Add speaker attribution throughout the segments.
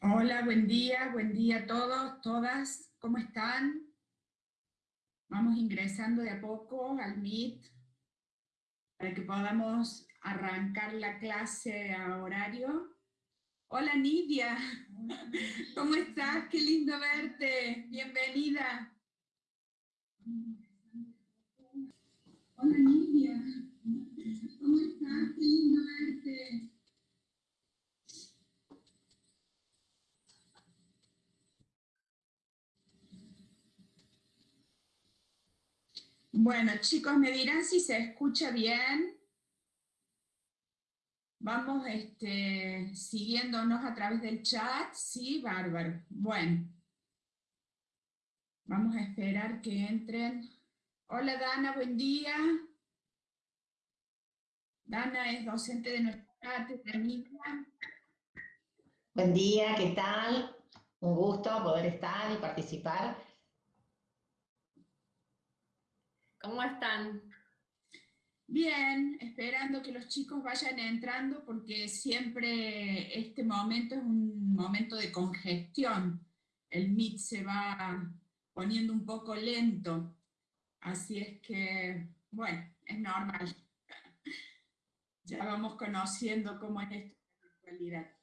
Speaker 1: Hola, buen día, buen día a todos, todas, ¿cómo están? Vamos ingresando de a poco al Meet para que podamos arrancar la clase a horario. Hola Nidia, ¿cómo estás? Qué lindo verte, bienvenida. Hola Nidia, ¿cómo estás? Qué lindo verte. Bueno, chicos, me dirán si se escucha bien. Vamos este, siguiéndonos a través del chat. Sí, bárbaro. Bueno. Vamos a esperar que entren. Hola Dana, buen día. Dana es docente de nuestra cátedra
Speaker 2: Buen día, ¿qué tal? Un gusto poder estar y participar
Speaker 3: ¿Cómo están?
Speaker 1: Bien, esperando que los chicos vayan entrando porque siempre este momento es un momento de congestión. El Meet se va poniendo un poco lento, así es que, bueno, es normal. Ya vamos conociendo cómo es esto en la actualidad.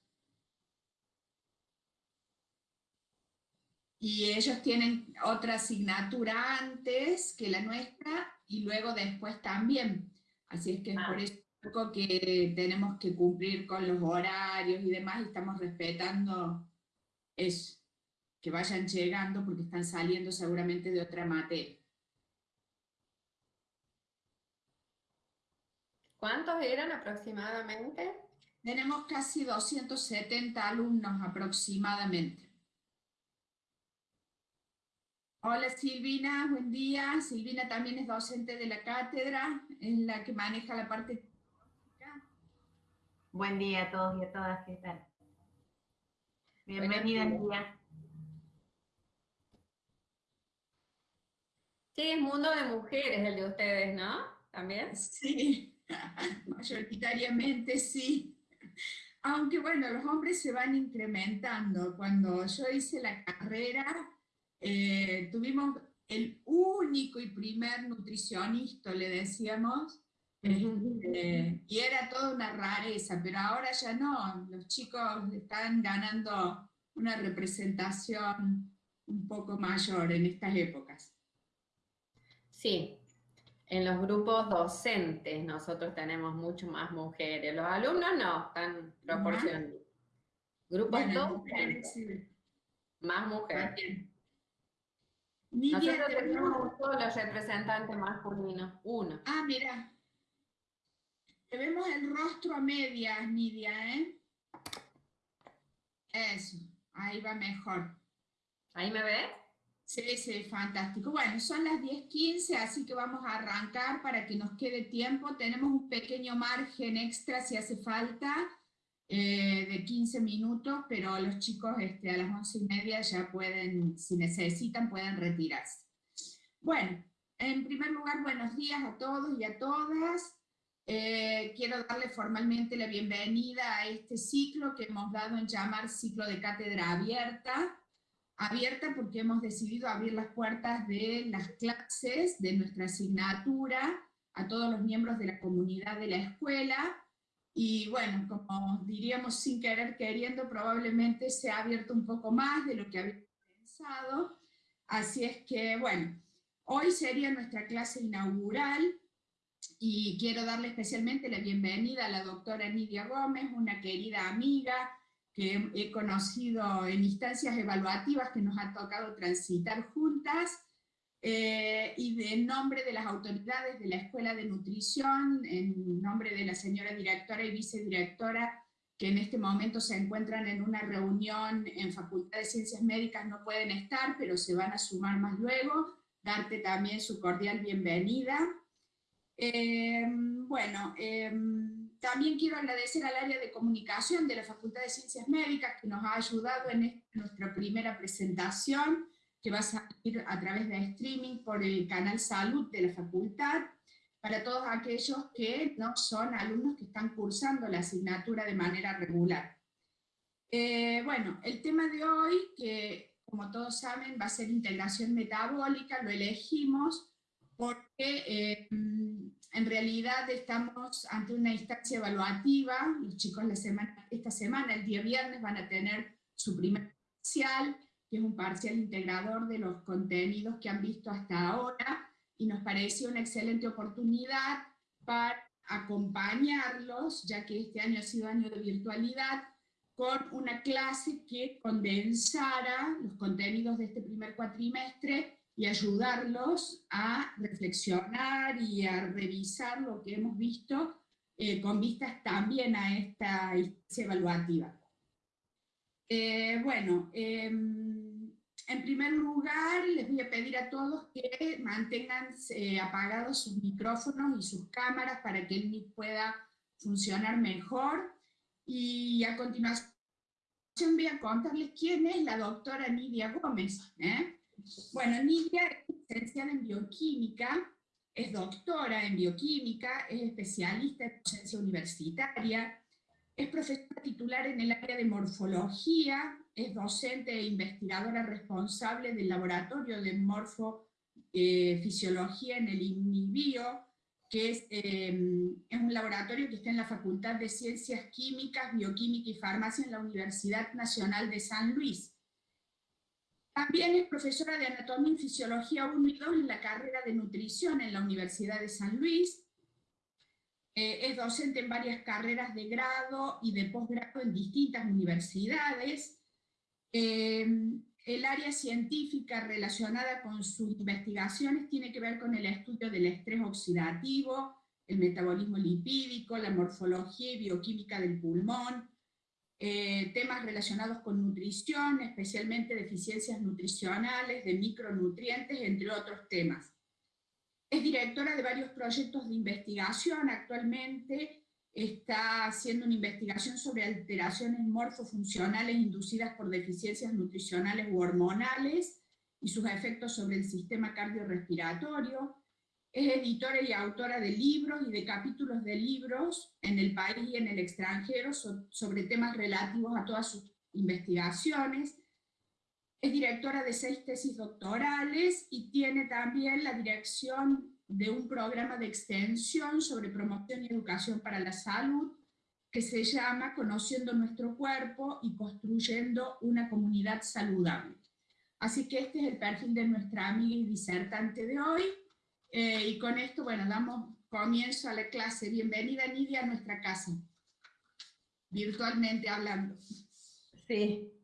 Speaker 1: Y ellos tienen otra asignatura antes que la nuestra y luego después también. Así es que es por ah. eso que tenemos que cumplir con los horarios y demás y estamos respetando eso, que vayan llegando porque están saliendo seguramente de otra materia.
Speaker 3: ¿Cuántos eran aproximadamente?
Speaker 1: Tenemos casi 270 alumnos aproximadamente. Hola Silvina, buen día. Silvina también es docente de la cátedra, es la que maneja la parte
Speaker 4: Buen día a todos y a todas, ¿qué tal? Bienvenida, Lidia.
Speaker 3: Sí, es mundo de mujeres el de ustedes, ¿no? ¿También?
Speaker 1: Sí, mayoritariamente sí. Aunque bueno, los hombres se van incrementando. Cuando yo hice la carrera, eh, tuvimos el único y primer nutricionista, le decíamos, este, y era toda una rareza, pero ahora ya no, los chicos están ganando una representación un poco mayor en estas épocas.
Speaker 3: Sí, en los grupos docentes nosotros tenemos mucho más mujeres, los alumnos no, están proporcionando. Grupos docentes, más mujeres. Nosotros tenemos un solo representante masculino, uno.
Speaker 1: Ah, mira. Te vemos el rostro a medias, Nidia, ¿eh? Eso, ahí va mejor.
Speaker 3: ¿Ahí me ves?
Speaker 1: Sí, sí, fantástico. Bueno, son las 10.15, así que vamos a arrancar para que nos quede tiempo. Tenemos un pequeño margen extra si hace falta. Eh, de 15 minutos, pero los chicos este, a las 11 y media ya pueden, si necesitan, pueden retirarse. Bueno, en primer lugar, buenos días a todos y a todas. Eh, quiero darle formalmente la bienvenida a este ciclo que hemos dado en llamar ciclo de cátedra abierta. Abierta porque hemos decidido abrir las puertas de las clases de nuestra asignatura a todos los miembros de la comunidad de la escuela, y bueno, como diríamos sin querer queriendo, probablemente se ha abierto un poco más de lo que había pensado. Así es que, bueno, hoy sería nuestra clase inaugural y quiero darle especialmente la bienvenida a la doctora Nidia Gómez, una querida amiga que he conocido en instancias evaluativas que nos ha tocado transitar juntas, eh, y en nombre de las autoridades de la Escuela de Nutrición, en nombre de la señora directora y vicedirectora, que en este momento se encuentran en una reunión en Facultad de Ciencias Médicas, no pueden estar, pero se van a sumar más luego, darte también su cordial bienvenida. Eh, bueno, eh, también quiero agradecer al área de comunicación de la Facultad de Ciencias Médicas que nos ha ayudado en nuestra primera presentación, que va a salir a través de streaming por el canal Salud de la facultad, para todos aquellos que no son alumnos que están cursando la asignatura de manera regular. Eh, bueno, el tema de hoy, que como todos saben va a ser integración metabólica, lo elegimos porque eh, en realidad estamos ante una instancia evaluativa, los chicos la semana, esta semana, el día viernes, van a tener su primer parcial, que es un parcial integrador de los contenidos que han visto hasta ahora, y nos pareció una excelente oportunidad para acompañarlos, ya que este año ha sido año de virtualidad, con una clase que condensara los contenidos de este primer cuatrimestre y ayudarlos a reflexionar y a revisar lo que hemos visto eh, con vistas también a esta instancia evaluativa. Eh, bueno, em, en primer lugar les voy a pedir a todos que mantengan eh, apagados sus micrófonos y sus cámaras para que el MIT pueda funcionar mejor. Y a continuación voy a contarles quién es la doctora Nidia Gómez. ¿eh? Bueno, Nidia es licenciada en bioquímica, es doctora en bioquímica, es especialista en docencia universitaria, es profesora titular en el área de morfología, es docente e investigadora responsable del laboratorio de morfofisiología en el INIBIO, que em, es, un laboratorio que está en la Facultad de Ciencias Químicas, Bioquímica y Farmacia en la Universidad Nacional de San Luis. También es profesora de Anatomía y Fisiología 1 y 2 en la carrera de Nutrición en la Universidad de San Luis. Eh, es docente en varias carreras de grado y de posgrado en distintas universidades. Em, el área científica relacionada con sus investigaciones tiene que ver con el estudio del estrés oxidativo, el metabolismo lipídico, la morfología y bioquímica del pulmón, eh, temas relacionados con nutrición, especialmente deficiencias nutricionales, de micronutrientes, entre otros temas. Es directora de varios proyectos de investigación actualmente, está haciendo una investigación sobre alteraciones morfofuncionales inducidas por deficiencias nutricionales u hormonales y sus efectos sobre el sistema cardiorrespiratorio. Es editora y autora de libros y de capítulos de libros en el país y en el extranjero sobre temas relativos a todas sus investigaciones. Es directora de seis tesis doctorales y tiene también la dirección de un programa de extensión sobre promoción y educación para la salud que se llama Conociendo nuestro cuerpo y construyendo una comunidad saludable. Así que este es el perfil de nuestra amiga y disertante de hoy. Eh, y con esto, bueno, damos comienzo a la clase. Bienvenida, Nidia, a nuestra casa, virtualmente hablando.
Speaker 3: Sí,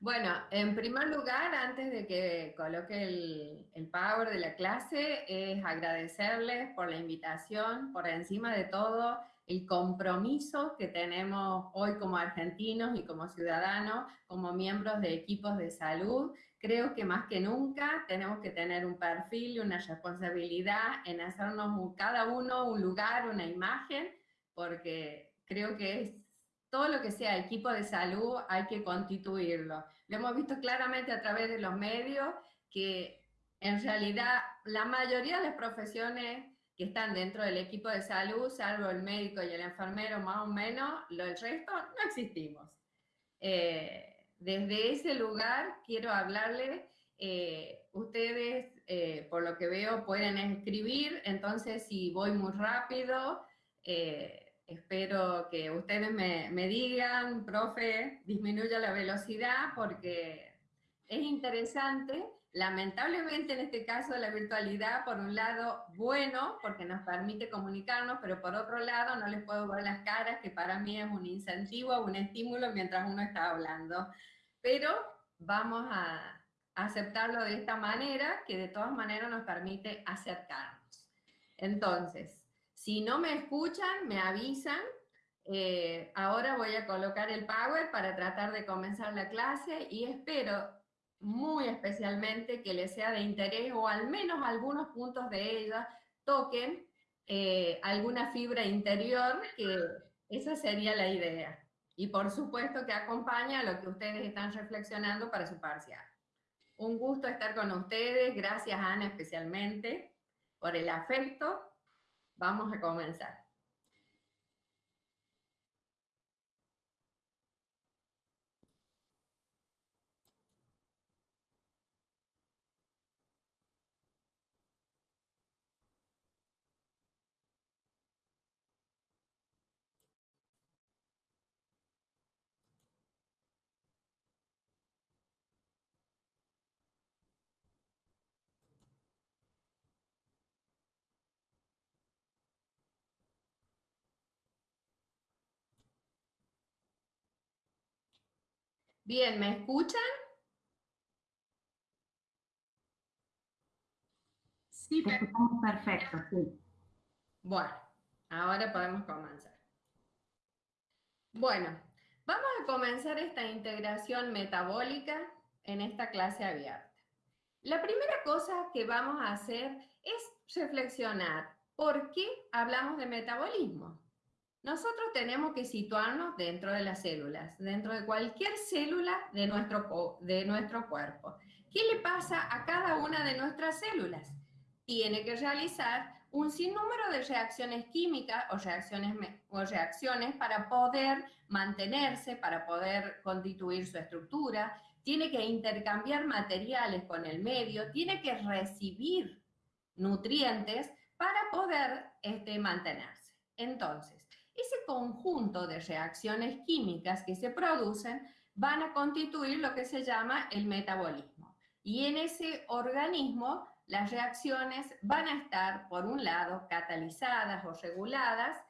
Speaker 3: bueno, en primer lugar, antes de que coloque el, power de la clase, es agradecerles por la invitación, por encima de todo, el compromiso que tenemos hoy como argentinos y como ciudadanos, como miembros de equipos de salud. Creo que más que nunca tenemos que tener un perfil y una responsabilidad en hacernos cada uno un lugar, una imagen, porque creo que es todo lo que sea equipo de salud hay que constituirlo. Lo hemos visto claramente a través de los medios que en realidad la mayoría de las profesiones que están dentro del equipo de salud, salvo el médico y el enfermero más o menos, lo, el resto no existimos. Eh, desde ese lugar quiero hablarles, eh, ustedes eh, por lo que veo pueden escribir, entonces si voy muy rápido, Espero que ustedes me, me, digan, profe, disminuya la velocidad porque es interesante. Lamentablemente en este caso la virtualidad, por un lado, bueno, porque nos permite comunicarnos, pero por otro lado no les puedo ver las caras, que para mí es un incentivo, un estímulo mientras uno está hablando. Pero vamos a aceptarlo de esta manera, que de todas maneras nos permite acercarnos. Entonces, si no me escuchan, me avisan. Eh, ahora voy a colocar el Power para tratar de comenzar la clase y espero muy especialmente que les sea de interés o al menos algunos puntos de ella toquen eh, alguna fibra interior, que esa sería la idea. Y por supuesto que acompaña a lo que ustedes están reflexionando para su parcial. Un gusto estar con ustedes, gracias Ana especialmente por el afecto Vamos a comenzar. Bien, ¿me escuchan?
Speaker 1: Sí,
Speaker 4: perfecto, sí.
Speaker 3: Bueno, ahora podemos comenzar. Bueno, vamos a comenzar esta integración metabólica en esta clase abierta. La primera cosa que vamos a hacer es reflexionar por qué hablamos de metabolismo. Nosotros tenemos que situarnos dentro de las células, dentro de cualquier célula de nuestro, de nuestro cuerpo. ¿Qué le pasa a cada una de nuestras células? Tiene que realizar un sinnúmero de reacciones químicas o reacciones, o reacciones para poder mantenerse, para poder constituir su estructura, tiene que intercambiar materiales con el medio, tiene que recibir nutrientes para poder este, mantenerse. Entonces, ese conjunto de reacciones químicas que se producen van a constituir lo que se llama el metabolismo. Y en ese organismo las reacciones van a estar, por un lado, catalizadas o reguladas,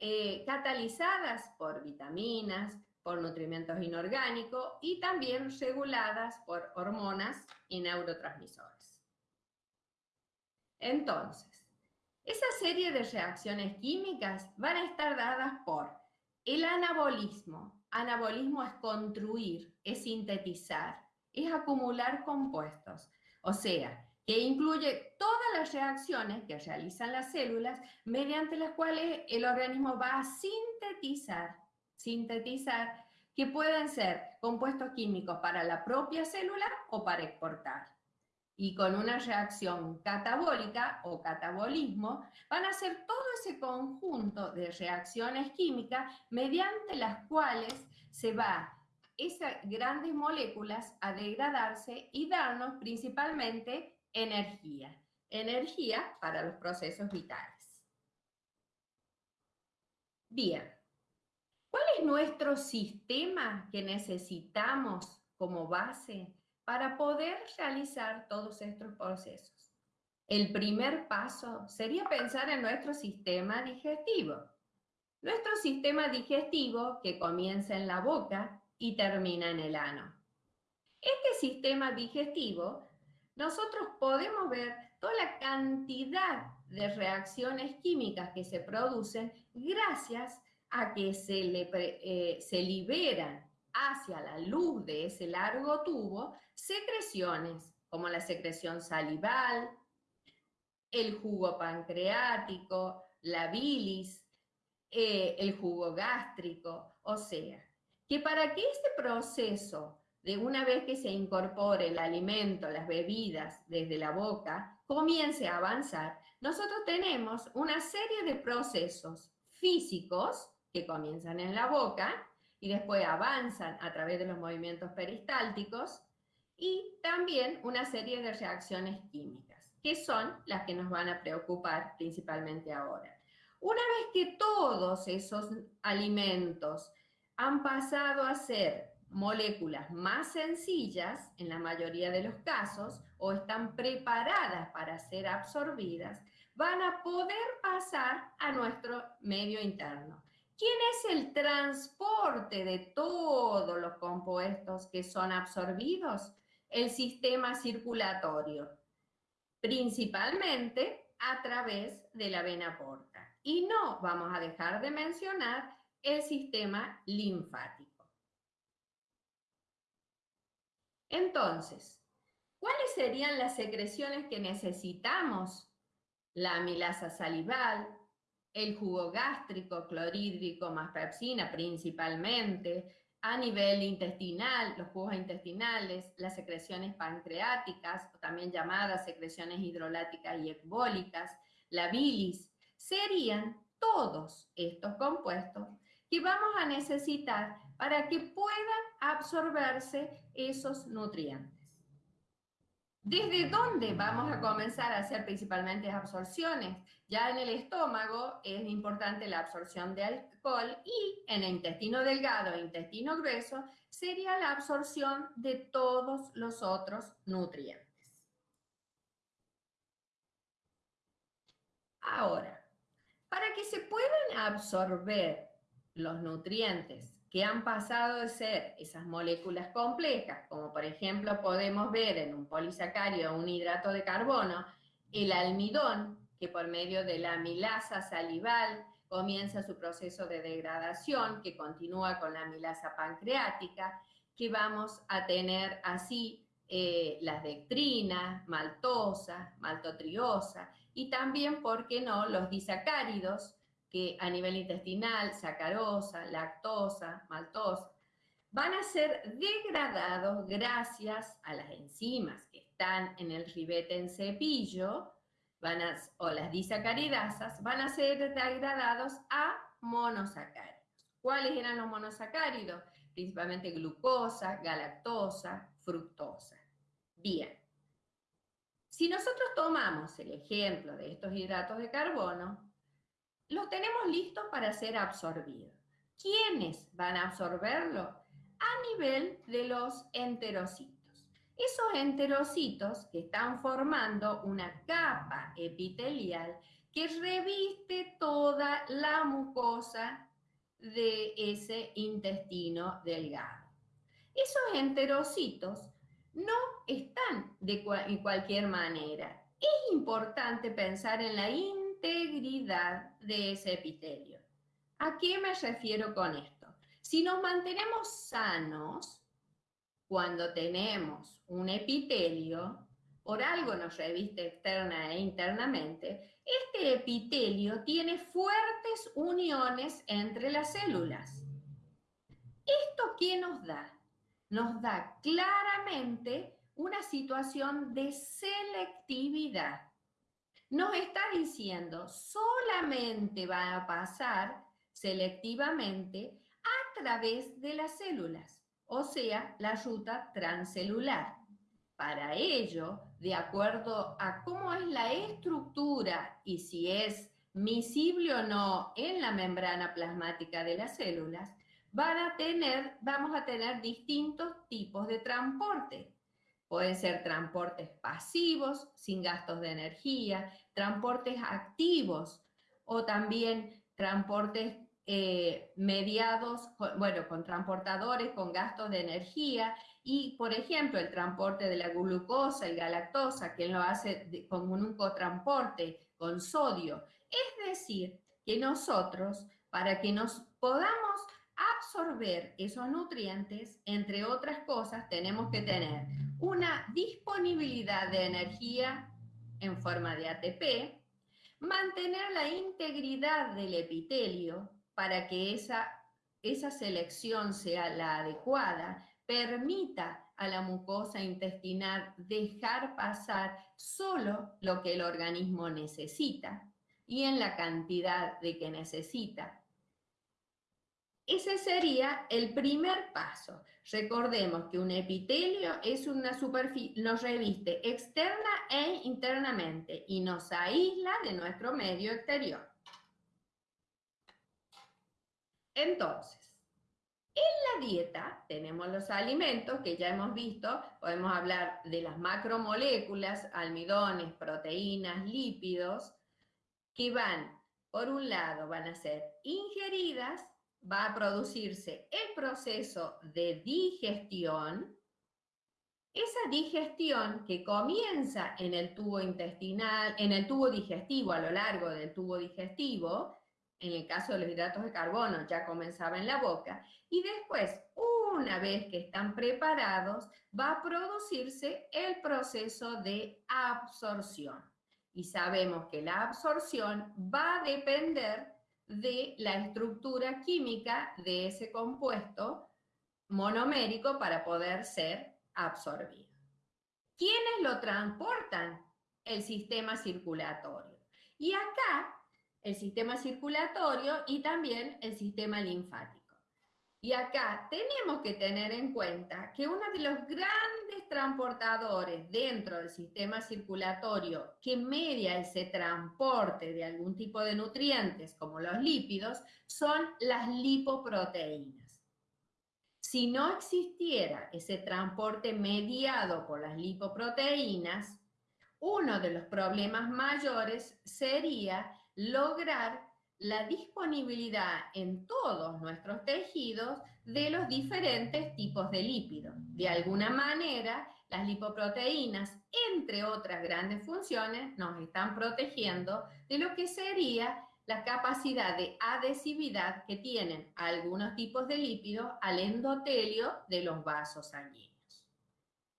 Speaker 3: eh, catalizadas por vitaminas, por nutrimentos inorgánicos y también reguladas por hormonas y neurotransmisores. Entonces, esa serie de reacciones químicas van a estar dadas por el anabolismo. Anabolismo es construir, es sintetizar, es acumular compuestos. O sea, que incluye todas las reacciones que realizan las células mediante las cuales el organismo va a sintetizar, sintetizar, que pueden ser compuestos químicos para la propia célula o para exportar y con una reacción catabólica o catabolismo, van a ser todo ese conjunto de reacciones químicas mediante las cuales se va esas grandes moléculas a degradarse y darnos principalmente energía. Energía para los procesos vitales. Bien, ¿cuál es nuestro sistema que necesitamos como base para poder realizar todos estos procesos. El primer paso sería pensar en nuestro sistema digestivo. Nuestro sistema digestivo que comienza en la boca y termina en el ano. Este sistema digestivo, nosotros podemos ver toda la cantidad de reacciones químicas que se producen gracias a que se, le, eh, se liberan hacia la luz de ese largo tubo secreciones como la secreción salival, el jugo pancreático, la bilis, eh, el jugo gástrico, o sea, que para que este proceso, de una vez que se incorpore el alimento, las bebidas desde la boca, comience a avanzar, nosotros tenemos una serie de procesos físicos que comienzan en la boca y después avanzan a través de los movimientos peristálticos y también una serie de reacciones químicas, que son las que nos van a preocupar principalmente ahora. Una vez que todos esos alimentos han pasado a ser moléculas más sencillas, en la mayoría de los casos, o están preparadas para ser absorbidas, van a poder pasar a nuestro medio interno. ¿Quién es el transporte de todos los compuestos que son absorbidos? El sistema circulatorio, principalmente a través de la vena porta. Y no vamos a dejar de mencionar el sistema linfático. Entonces, ¿cuáles serían las secreciones que necesitamos? La amilasa salival, el jugo gástrico, clorhídrico más pepsina principalmente, a nivel intestinal, los jugos intestinales, las secreciones pancreáticas, también llamadas secreciones hidroláticas y ecbólicas, la bilis, serían todos estos compuestos que vamos a necesitar para que puedan absorberse esos nutrientes. ¿Desde dónde vamos a comenzar a hacer principalmente absorciones? Ya en el estómago es importante la absorción de alcohol y en el intestino delgado e intestino grueso sería la absorción de todos los otros nutrientes. Ahora, para que se puedan absorber los nutrientes que han pasado de ser esas moléculas complejas, como por ejemplo podemos ver en un polisacárido un hidrato de carbono, el almidón, que por medio de la amilasa salival comienza su proceso de degradación, que continúa con la amilasa pancreática, que vamos a tener así eh, las dectrinas, maltosa, maltotriosa, y también, ¿por qué no?, los disacáridos, que a nivel intestinal, sacarosa, lactosa, maltosa, van a ser degradados gracias a las enzimas que están en el ribete en cepillo, van o las disacaridasas, van a ser degradados a monosacáridos. ¿Cuáles eran los monosacáridos? Principalmente glucosa, galactosa, fructosa. Bien. Si nosotros tomamos el ejemplo de estos hidratos de carbono, los tenemos listos para ser absorbidos. ¿Quiénes van a absorberlo? A nivel de los enterocitos. Esos enterocitos que están formando una capa epitelial que reviste toda la mucosa de ese intestino delgado. Esos enterocitos no están de cualquier manera. Es importante pensar en la integridad de ese epitelio. ¿A qué me refiero con esto? Si nos mantenemos sanos, cuando tenemos un epitelio, por algo nos reviste externa e internamente, este epitelio tiene fuertes uniones entre las células. ¿Esto qué nos da? Nos da claramente una situación de selectividad nos está diciendo solamente va a pasar selectivamente a través de las células, o sea, la ruta transcelular. Para ello, de acuerdo a cómo es la estructura y si es misible o no en la membrana plasmática de las células, vamos a tener distintos tipos de transporte. Pueden ser transportes pasivos, sin gastos de energía, transportes activos o también transportes eh, mediados, bueno, con transportadores con gastos de energía y, por ejemplo, el transporte de la glucosa, el galactosa, que lo hace con un cotransporte con sodio. Es decir, que nosotros, para que nos podamos absorber esos nutrientes, entre otras cosas, tenemos que tener una disponibilidad de energía en forma de ATP, mantener la integridad del epitelio para que esa, esa selección sea la adecuada, permita a la mucosa intestinal dejar pasar solo lo que el organismo necesita y en la cantidad de que necesita ese sería el primer paso. Recordemos que un epitelio es una superficie, nos reviste externa e internamente y nos aísla de nuestro medio exterior. Entonces, en la dieta tenemos los alimentos que ya hemos visto, podemos hablar de las macromoléculas, almidones, proteínas, lípidos, que van, por un lado, van a ser ingeridas va a producirse el proceso de digestión. Esa digestión que comienza en el tubo intestinal, en el tubo digestivo, a lo largo del tubo digestivo, en el caso de los hidratos de carbono ya comenzaba en la boca, y después, una vez que están preparados, va a producirse el proceso de absorción. Y sabemos que la absorción va a depender de la estructura química de ese compuesto monomérico para poder ser absorbido. ¿Quiénes lo transportan? El sistema circulatorio. Y acá el sistema circulatorio y también el sistema linfático. Y acá tenemos que tener en cuenta que uno de los grandes transportadores dentro del sistema circulatorio que media ese transporte de algún tipo de nutrientes, como los lípidos, son las lipoproteínas. Si no existiera ese transporte mediado por las lipoproteínas, uno de los problemas mayores sería lograr la disponibilidad en todos nuestros tejidos de los diferentes tipos de lípidos. De alguna manera, las lipoproteínas, entre otras grandes funciones, nos están protegiendo de lo que sería la capacidad de adhesividad que tienen algunos tipos de lípidos al endotelio de los vasos sanguíneos.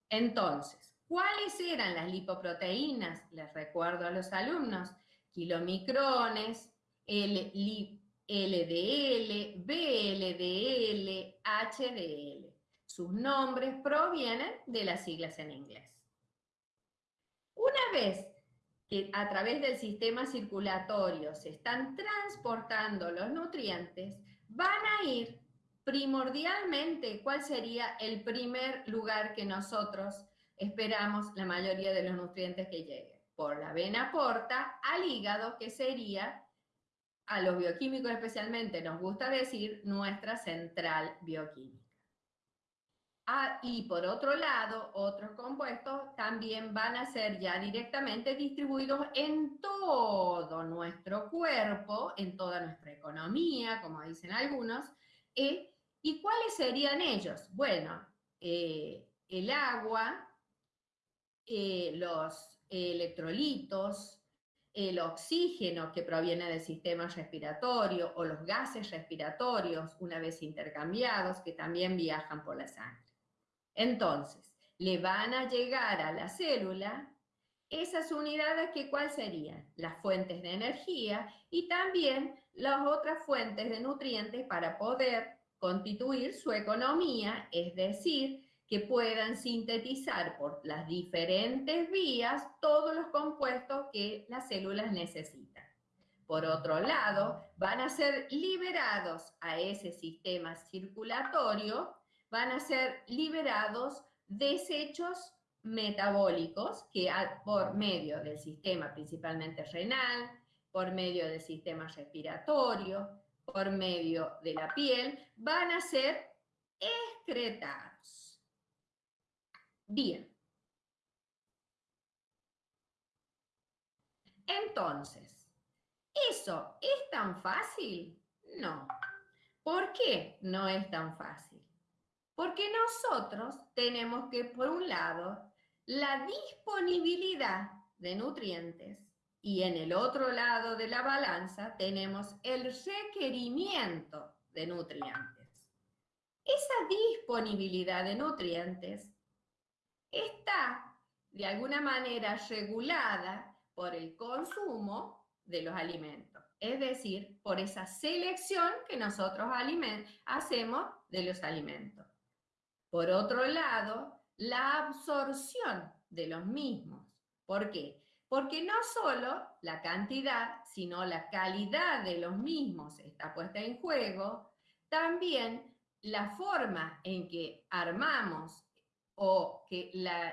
Speaker 3: Entonces, ¿cuáles eran las lipoproteínas? Les recuerdo a los alumnos, kilomicrones, LDL, BLDL, HDL. Sus nombres provienen de las siglas en inglés. Una vez que a través del sistema circulatorio se están transportando los nutrientes, van a ir primordialmente, ¿cuál sería el primer lugar que nosotros esperamos la mayoría de los nutrientes que lleguen? Por la vena porta al hígado, que sería, a los bioquímicos especialmente nos gusta decir, nuestra central bioquímica. Ah, y por otro lado, otros compuestos también van a ser ya directamente distribuidos en todo nuestro cuerpo, en toda nuestra economía, como dicen algunos. Eh, ¿Y cuáles serían ellos? Bueno, eh, el agua, eh, los electrolitos, el oxígeno que proviene del sistema respiratorio o los gases respiratorios una vez intercambiados que también viajan por la sangre. Entonces, le van a llegar a la célula esas unidades que cuál serían? Las fuentes de energía y también las otras fuentes de nutrientes para poder constituir su economía, es decir, que puedan sintetizar por las diferentes vías todos los compuestos que las células necesitan. Por otro lado, van a ser liberados a ese sistema circulatorio van a ser liberados desechos metabólicos que por medio del sistema principalmente renal, por medio del sistema respiratorio, por medio de la piel, van a ser excretados. Bien. Entonces, ¿eso es tan fácil? No. ¿Por qué no es tan fácil? Porque nosotros tenemos que, por un lado, la disponibilidad de nutrientes y en el otro lado de la balanza tenemos el requerimiento de nutrientes. Esa disponibilidad de nutrientes está de alguna manera regulada por el consumo de los alimentos, es decir, por esa selección que nosotros hacemos de los alimentos. Por otro lado, la absorción de los mismos. ¿Por qué? Porque no solo la cantidad, sino la calidad de los mismos está puesta en juego, también la forma en que armamos o que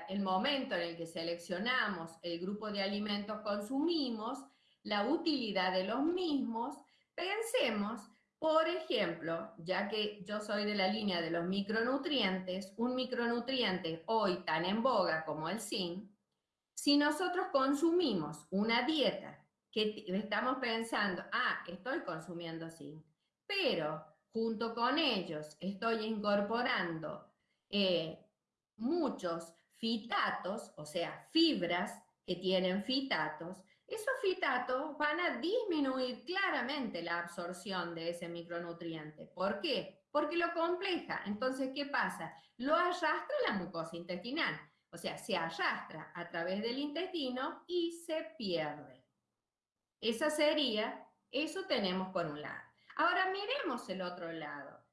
Speaker 3: el momento en el que seleccionamos el grupo de alimentos consumimos, la utilidad de los mismos, pensemos por ejemplo, ya que yo soy de la línea de los micronutrientes, un micronutriente hoy tan en boga como el zinc, si nosotros consumimos una dieta que estamos pensando, ah, estoy consumiendo zinc, pero junto con ellos estoy incorporando eh, muchos fitatos, o sea, fibras que tienen fitatos, esos fitatos van a disminuir claramente la absorción de ese micronutriente. ¿Por qué? Porque lo compleja. Entonces, ¿qué pasa? Lo arrastra la mucosa intestinal. O sea, se arrastra a través del intestino y se pierde. Esa sería, eso tenemos por un lado. Ahora miremos el otro lado.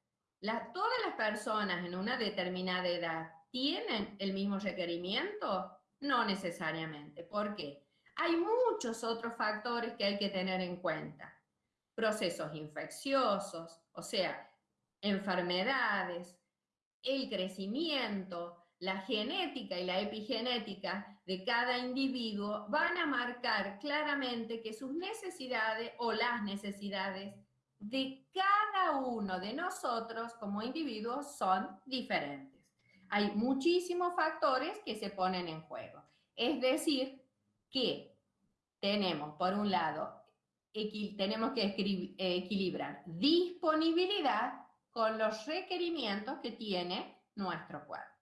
Speaker 3: ¿Todas las personas en una determinada edad tienen el mismo requerimiento? No necesariamente. ¿Por qué? Hay muchos otros factores que hay que tener en cuenta. Procesos infecciosos, o sea, enfermedades, el crecimiento, la genética y la epigenética de cada individuo van a marcar claramente que sus necesidades o las necesidades de cada uno de nosotros como individuos son diferentes. Hay muchísimos factores que se ponen en juego. Es decir, que tenemos, por un lado, tenemos que equilibrar disponibilidad con los requerimientos que tiene nuestro cuerpo.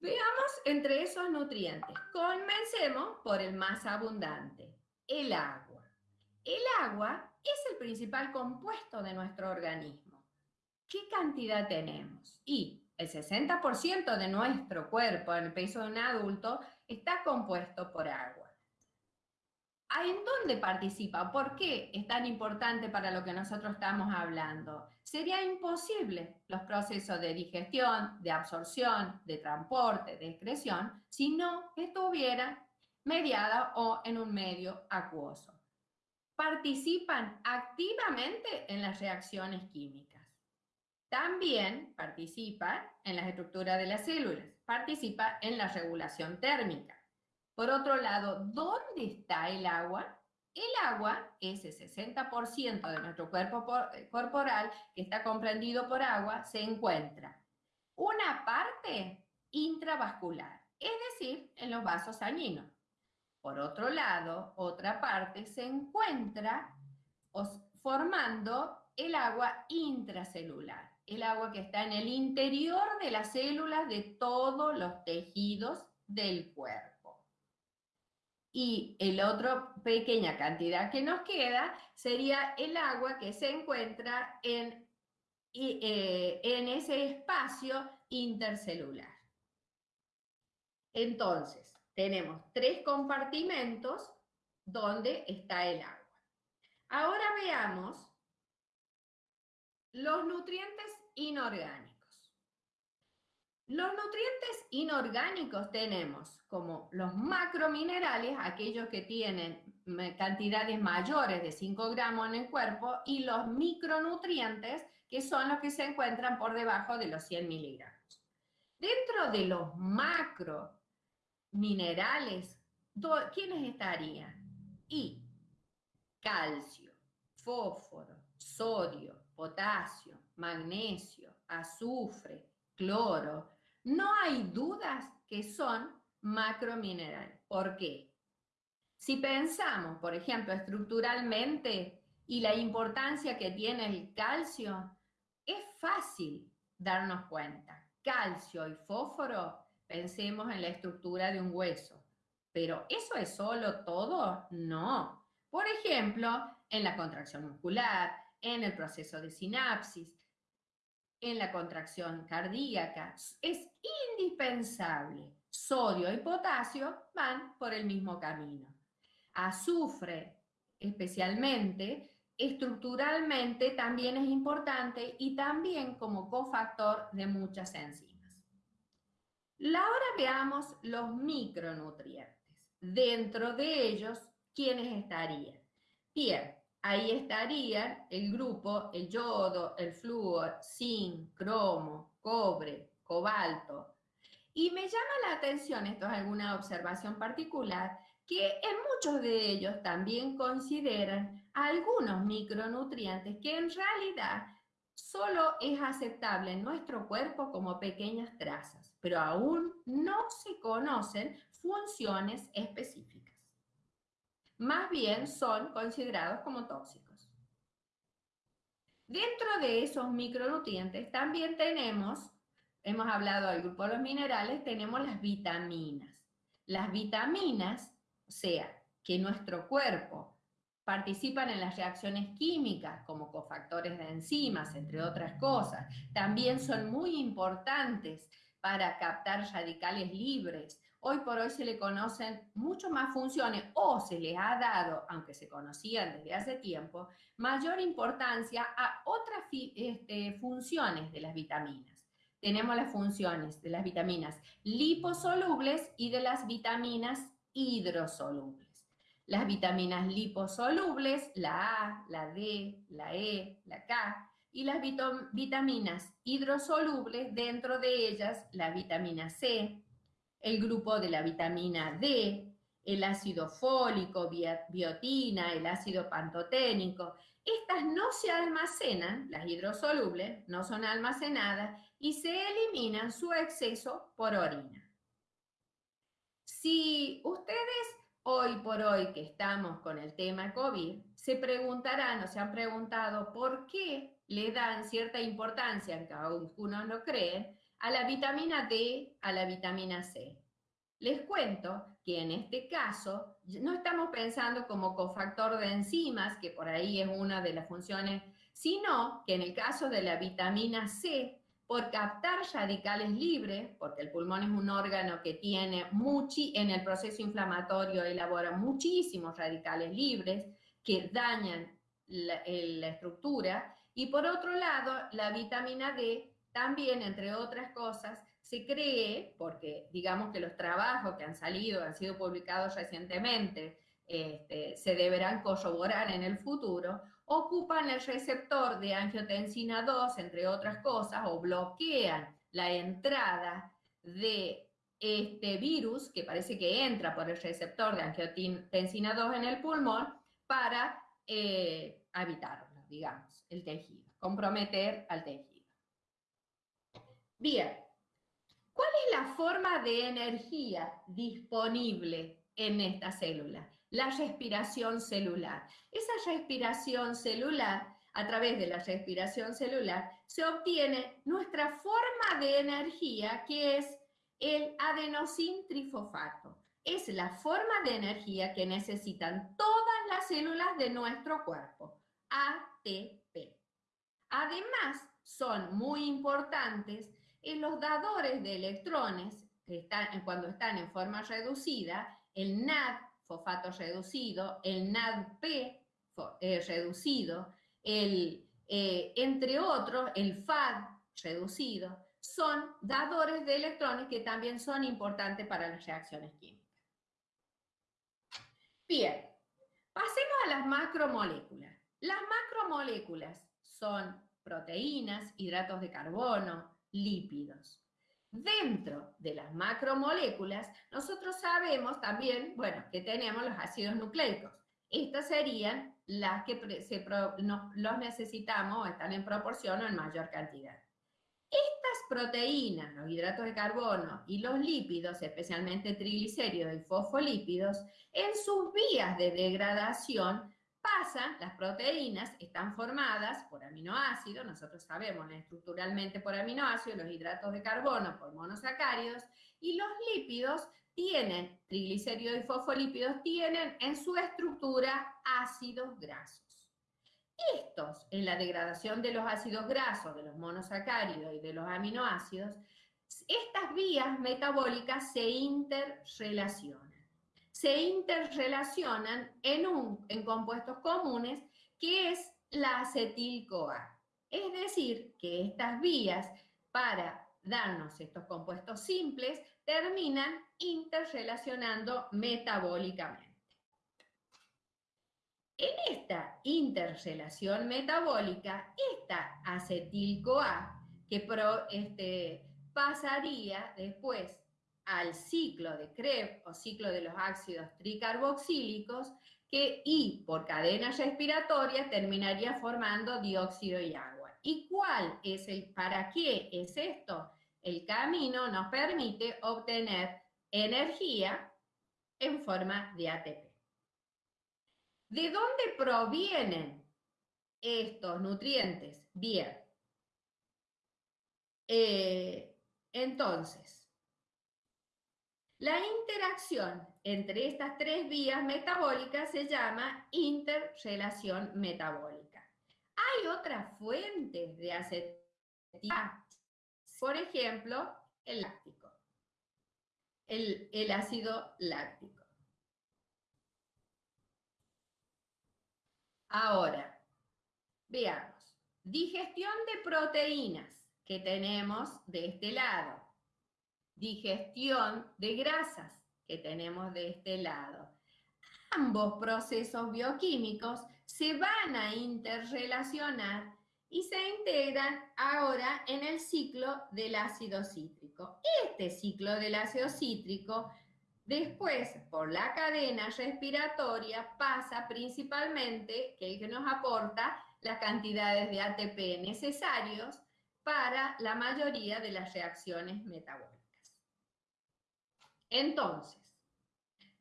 Speaker 3: Veamos entre esos nutrientes. Comencemos por el más abundante, el agua. El agua es el principal compuesto de nuestro organismo. ¿Qué cantidad tenemos? Y el 60% de nuestro cuerpo en el peso de un adulto está compuesto por agua. ¿En dónde participa? ¿Por qué es tan importante para lo que nosotros estamos hablando? Sería imposible los procesos de digestión, de absorción, de transporte, de excreción, si no estuvieran mediada o en un medio acuoso. Participan activamente en las reacciones químicas. También participa en las estructuras de las células, participa en la regulación térmica por otro lado, ¿dónde está el agua? El agua, ese 60% de nuestro cuerpo eh, corporal que está comprendido por agua, se encuentra una parte intravascular, es decir, en los vasos sanguíneos. Por otro lado, otra parte se encuentra formando el agua intracelular, el agua que está en el interior de las células de todos los tejidos del cuerpo. Y el otro pequeña cantidad que nos queda sería el agua que se encuentra en, eh, en ese espacio intercelular. Entonces, tenemos tres compartimentos donde está el agua. Ahora veamos los nutrientes inorgánicos. Los nutrientes inorgánicos tenemos como los macrominerales, aquellos que tienen cantidades mayores de 5 gramos en el cuerpo, y los micronutrientes, que son los que se encuentran por debajo de los 100 miligramos. Dentro de los macrominerales, ¿quiénes estarían? Y calcio, fósforo, sodio, potasio, magnesio, azufre, cloro, no hay dudas que son macrominerales. ¿Por qué? Si pensamos, por ejemplo, estructuralmente y la importancia que tiene el calcio, es fácil darnos cuenta. Calcio y fósforo, pensemos en la estructura de un hueso. Pero ¿eso es solo todo? No. Por ejemplo, en la contracción muscular, en el proceso de sinapsis, en la contracción cardíaca. Es indispensable. Sodio y potasio van por el mismo camino. Azufre, especialmente, estructuralmente también es importante y también como cofactor de muchas enzimas. Ahora veamos los micronutrientes. Dentro de ellos, ¿quiénes estarían? Bien, ahí estaría el grupo, el yodo, el flúor, zinc, cromo, cobre, cobalto. Y me llama la atención, esto es alguna observación particular, que en muchos de ellos también consideran algunos micronutrientes que en realidad solo es aceptable en nuestro cuerpo como pequeñas trazas, pero aún no se conocen funciones específicas más bien son considerados como tóxicos. Dentro de esos micronutrientes también tenemos, hemos hablado del grupo de los minerales, tenemos las vitaminas. Las vitaminas, o sea, que nuestro cuerpo participan en las reacciones químicas como cofactores de enzimas, entre otras cosas, también son muy importantes para captar radicales libres, Hoy por hoy se le conocen mucho más funciones o se les ha dado, aunque se conocían desde hace tiempo, mayor importancia a otras este, funciones de las vitaminas. Tenemos las funciones de las vitaminas liposolubles y de las vitaminas hidrosolubles. Las vitaminas liposolubles, la A, la D, la E, la K, y las vitaminas hidrosolubles, dentro de ellas la vitamina C, el grupo de la vitamina D, el ácido fólico, biotina, el ácido pantoténico. Estas no se almacenan, las hidrosolubles no son almacenadas y se eliminan su exceso por orina. Si ustedes hoy por hoy que estamos con el tema COVID, se preguntarán o se han preguntado por qué le dan cierta importancia, aunque algunos no creen, a la vitamina D, a la vitamina C. Les cuento que en este caso no estamos pensando como cofactor de enzimas, que por ahí es una de las funciones, sino que en el caso de la vitamina C, por captar radicales libres, porque el pulmón es un órgano que tiene muchi, en el proceso inflamatorio elabora muchísimos radicales libres que dañan la, la estructura, y por otro lado, la vitamina D también, entre otras cosas, se cree, porque digamos que los trabajos que han salido, han sido publicados recientemente, este, se deberán corroborar en el futuro, ocupan el receptor de angiotensina 2, entre otras cosas, o bloquean la entrada de este virus, que parece que entra por el receptor de angiotensina 2 en el pulmón, para eh, habitarlo, digamos, el tejido, comprometer al tejido. Bien, ¿Cuál es la forma de energía disponible en esta célula? La respiración celular. Esa respiración celular, a través de la respiración celular, se obtiene nuestra forma de energía, que es el adenosín trifosfato. Es la forma de energía que necesitan todas las células de nuestro cuerpo, ATP. Además, son muy importantes en los dadores de electrones, que están, cuando están en forma reducida, el NAD, fosfato reducido, el NADP eh, reducido, el, eh, entre otros, el FAD reducido, son dadores de electrones que también son importantes para las reacciones químicas. Bien, pasemos a las macromoléculas. Las macromoléculas son proteínas, hidratos de carbono, lípidos. Dentro de las macromoléculas, nosotros sabemos también, bueno, que tenemos los ácidos nucleicos. Estas serían las que los necesitamos o están en proporción o en mayor cantidad. Estas proteínas, los hidratos de carbono y los lípidos, especialmente triglicéridos y fosfolípidos, en sus vías de degradación pasan, las proteínas están formadas por aminoácidos, nosotros sabemos estructuralmente por aminoácidos, los hidratos de carbono por monosacáridos, y los lípidos tienen, triglicéridos y fosfolípidos, tienen en su estructura ácidos grasos. Estos, en la degradación de los ácidos grasos, de los monosacáridos y de los aminoácidos, estas vías metabólicas se interrelacionan se interrelacionan en, un, en compuestos comunes que es la acetil-CoA. Es decir, que estas vías para darnos estos compuestos simples terminan interrelacionando metabólicamente. En esta interrelación metabólica, esta acetil-CoA, que este, pasaría después al ciclo de Krebs o ciclo de los ácidos tricarboxílicos que y por cadena respiratoria terminaría formando dióxido y agua. ¿Y cuál es el, para qué es esto? El camino nos permite obtener energía en forma de ATP. ¿De dónde provienen estos nutrientes? Bien. Eh, entonces, la interacción entre estas tres vías metabólicas se llama interrelación metabólica. Hay otras fuentes de acetilcolina, por ejemplo, el láctico, el ácido láctico. Ahora, veamos, digestión de proteínas que tenemos de este lado digestión de grasas que tenemos de este lado. Ambos procesos bioquímicos se van a interrelacionar y se integran ahora en el ciclo del ácido cítrico. Este ciclo del ácido cítrico, después por la cadena respiratoria, pasa principalmente, que es que nos aporta las cantidades de ATP necesarios para la mayoría de las reacciones metabólicas. Entonces,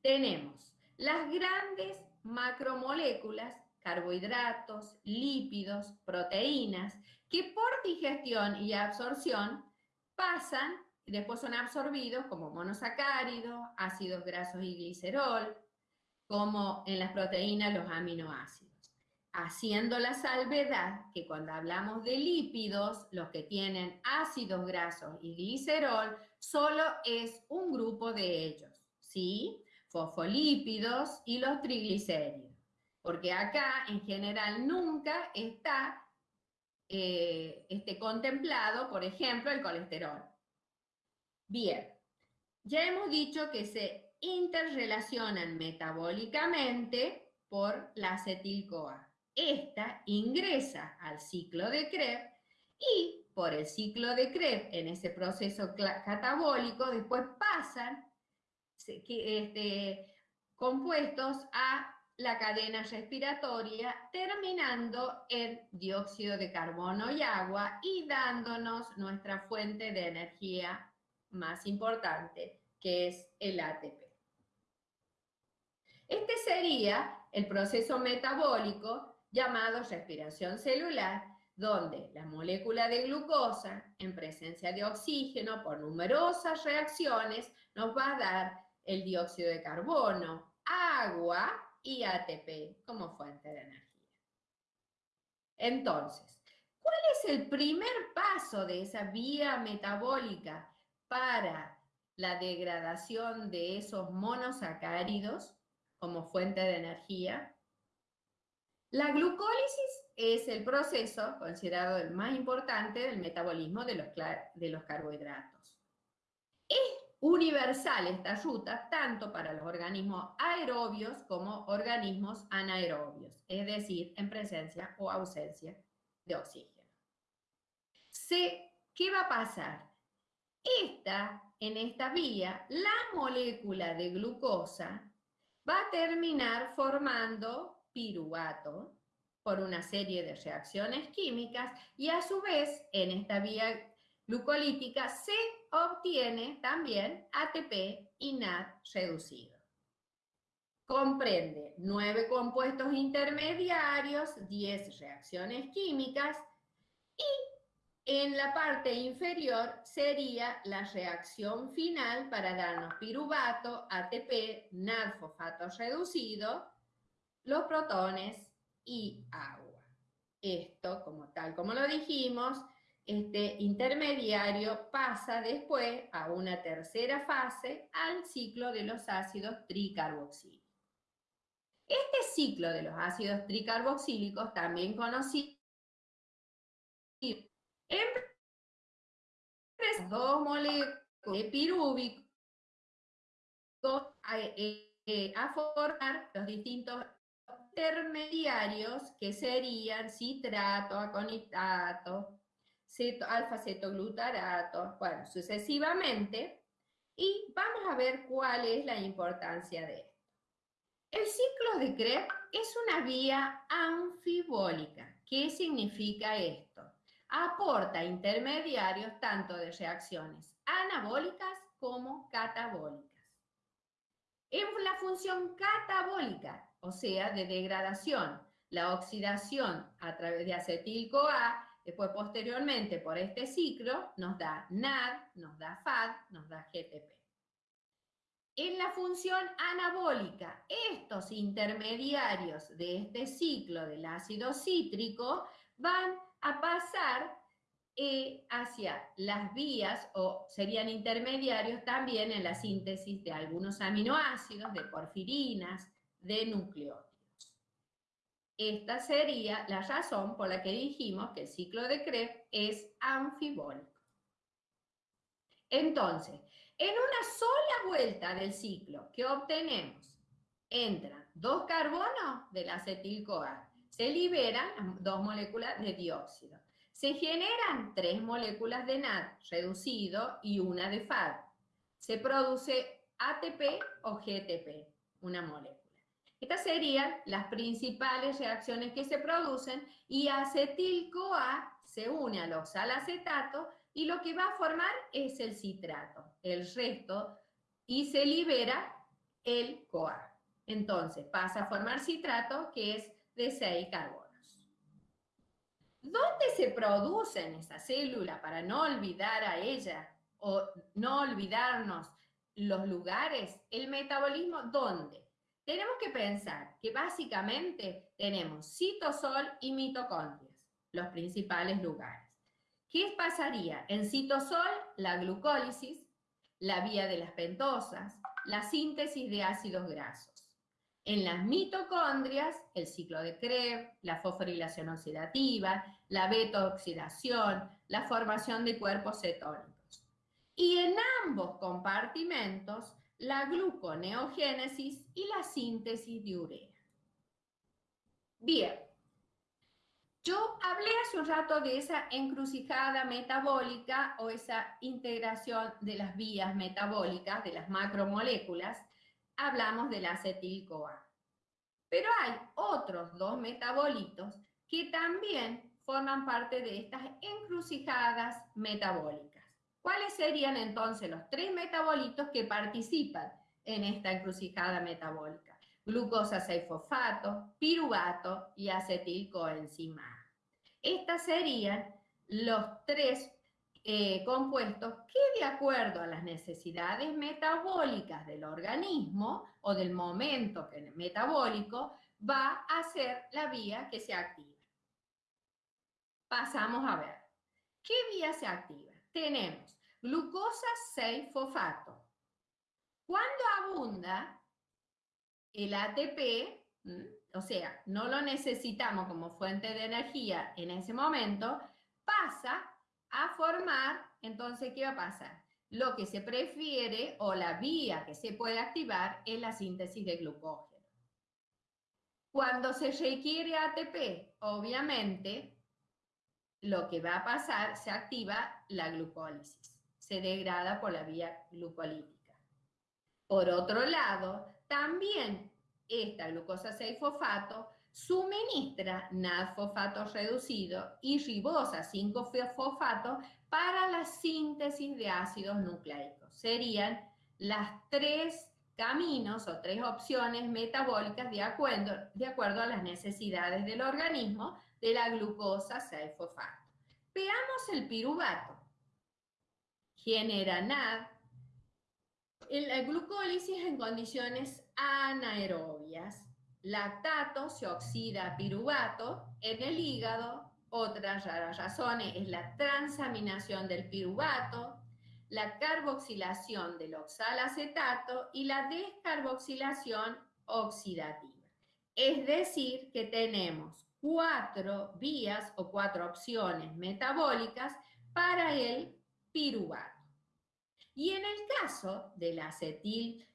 Speaker 3: tenemos las grandes macromoléculas, carbohidratos, lípidos, proteínas, que por digestión y absorción pasan y después son absorbidos como monosacáridos, ácidos grasos y glicerol, como en las proteínas los aminoácidos. Haciendo la salvedad que cuando hablamos de lípidos, los que tienen ácidos grasos y glicerol, solo es un grupo de ellos, ¿sí? Fosfolípidos y los triglicéridos. Porque acá en general nunca está eh, este, contemplado, por ejemplo, el colesterol. Bien, ya hemos dicho que se interrelacionan metabólicamente por la acetil-CoA. Esta ingresa al ciclo de Krebs y por el ciclo de Krebs, en ese proceso catabólico, después pasan este, compuestos a la cadena respiratoria, terminando en dióxido de carbono y agua y dándonos nuestra fuente de energía más importante, que es el ATP. Este sería el proceso metabólico llamado respiración celular, donde la molécula de glucosa, en presencia de oxígeno, por numerosas reacciones, nos va a dar el dióxido de carbono, agua y ATP como fuente de energía. Entonces, ¿cuál es el primer paso de esa vía metabólica para la degradación de esos monosacáridos como fuente de energía. La glucólisis es el proceso considerado el más importante del metabolismo de los, carbohidratos. Es universal esta ruta tanto para los organismos aerobios como organismos anaerobios, es decir, en presencia o ausencia de oxígeno. ¿Qué va a pasar? Esta, en esta vía, la molécula de glucosa va a terminar formando piruvato por una serie de reacciones químicas y a su vez en esta vía glucolítica se obtiene también ATP y NAD reducido. Comprende nueve compuestos intermediarios, 10 reacciones químicas y en la parte inferior sería la reacción final para darnos piruvato, ATP, NAD-fosfato reducido, los protones y agua. Esto, como tal como lo dijimos, este intermediario pasa después a una tercera fase al ciclo de los ácidos tricarboxílicos. Este ciclo de los ácidos tricarboxílicos, también conocido dos moléculas de pirúvico eh, eh, a, formar los distintos intermediarios que serían citrato, aconitato, alfa-cetoglutarato, bueno, sucesivamente, y vamos a ver cuál es la importancia de esto. El ciclo de Krebs es una vía anfibólica. ¿Qué significa esto? aporta intermediarios tanto de reacciones anabólicas como catabólicas. En la función catabólica, o sea, de degradación, la oxidación a través de acetil-CoA, después posteriormente por este ciclo, nos da NAD, nos da FAD, nos da GTP. En la función anabólica, estos intermediarios de este ciclo del ácido cítrico van a pasar eh, hacia las vías o serían intermediarios también en la síntesis de algunos aminoácidos, de porfirinas, de nucleótidos. Esta sería la razón por la que dijimos que el ciclo de Krebs es anfibólico. Entonces, en una sola vuelta del ciclo que obtenemos, entran dos carbonos del acetil-CoA se liberan dos moléculas de dióxido. Se generan tres moléculas de NAD reducido y una de FAD. Se produce ATP o GTP, una molécula. Estas serían las principales reacciones que se producen y acetil-CoA se une al oxalacetato y lo que va a formar es el citrato, el resto, y se libera el CoA. Entonces pasa a formar citrato que es de 6 carbonos. ¿Dónde se produce en esa célula para no olvidar a ella o no olvidarnos los lugares? El metabolismo, ¿dónde? Tenemos que pensar que básicamente tenemos citosol y mitocondrias, los principales lugares. ¿Qué pasaría? En citosol, la glucólisis, la vía de las pentosas, la síntesis de ácidos grasos. En las mitocondrias, el ciclo de Krebs, la fosforilación oxidativa, la beta-oxidación, la formación de cuerpos cetónicos. Y en ambos compartimentos, la gluconeogénesis y la síntesis de urea. Bien, yo hablé hace un rato de esa encrucijada metabólica o esa integración de las vías metabólicas, de las macromoléculas. Hablamos del acetil-CoA. Pero hay otros dos metabolitos que también forman parte de estas encrucijadas metabólicas. ¿Cuáles serían entonces los tres metabolitos que participan en esta encrucijada metabólica? Glucosa 6-fosfato, piruvato y acetilcoenzima. Estas serían los tres eh, compuestos que de acuerdo a las necesidades metabólicas del organismo o del momento metabólico va a ser la vía que se activa. Pasamos a ver. ¿Qué vía se activa? Tenemos glucosa 6-fosfato. Cuando abunda el ATP, o sea, no lo necesitamos como fuente de energía en ese momento, pasa a formar, entonces, ¿qué va a pasar? Lo que se prefiere o la vía que se puede activar es la síntesis de glucógeno. Cuando se requiere ATP, obviamente, lo que va a pasar, se activa la glucólisis, se degrada por la vía glucolítica. Por otro lado, también esta glucosa 6-fosfato suministra NAD-fosfato reducido y ribosa 5-fosfato para la síntesis de ácidos nucleicos. Serían las tres caminos o tres opciones metabólicas de acuerdo, de acuerdo a las necesidades del organismo de la glucosa 6-fosfato. Veamos el piruvato. Genera NAD. La glucólisis en condiciones anaerobias. Lactato se oxida a piruvato en el hígado. Otra razón es la transaminación del piruvato, la carboxilación del oxalacetato y la descarboxilación oxidativa. Es decir, que tenemos cuatro vías o cuatro opciones metabólicas para el piruvato. Y en el caso del acetil-CoA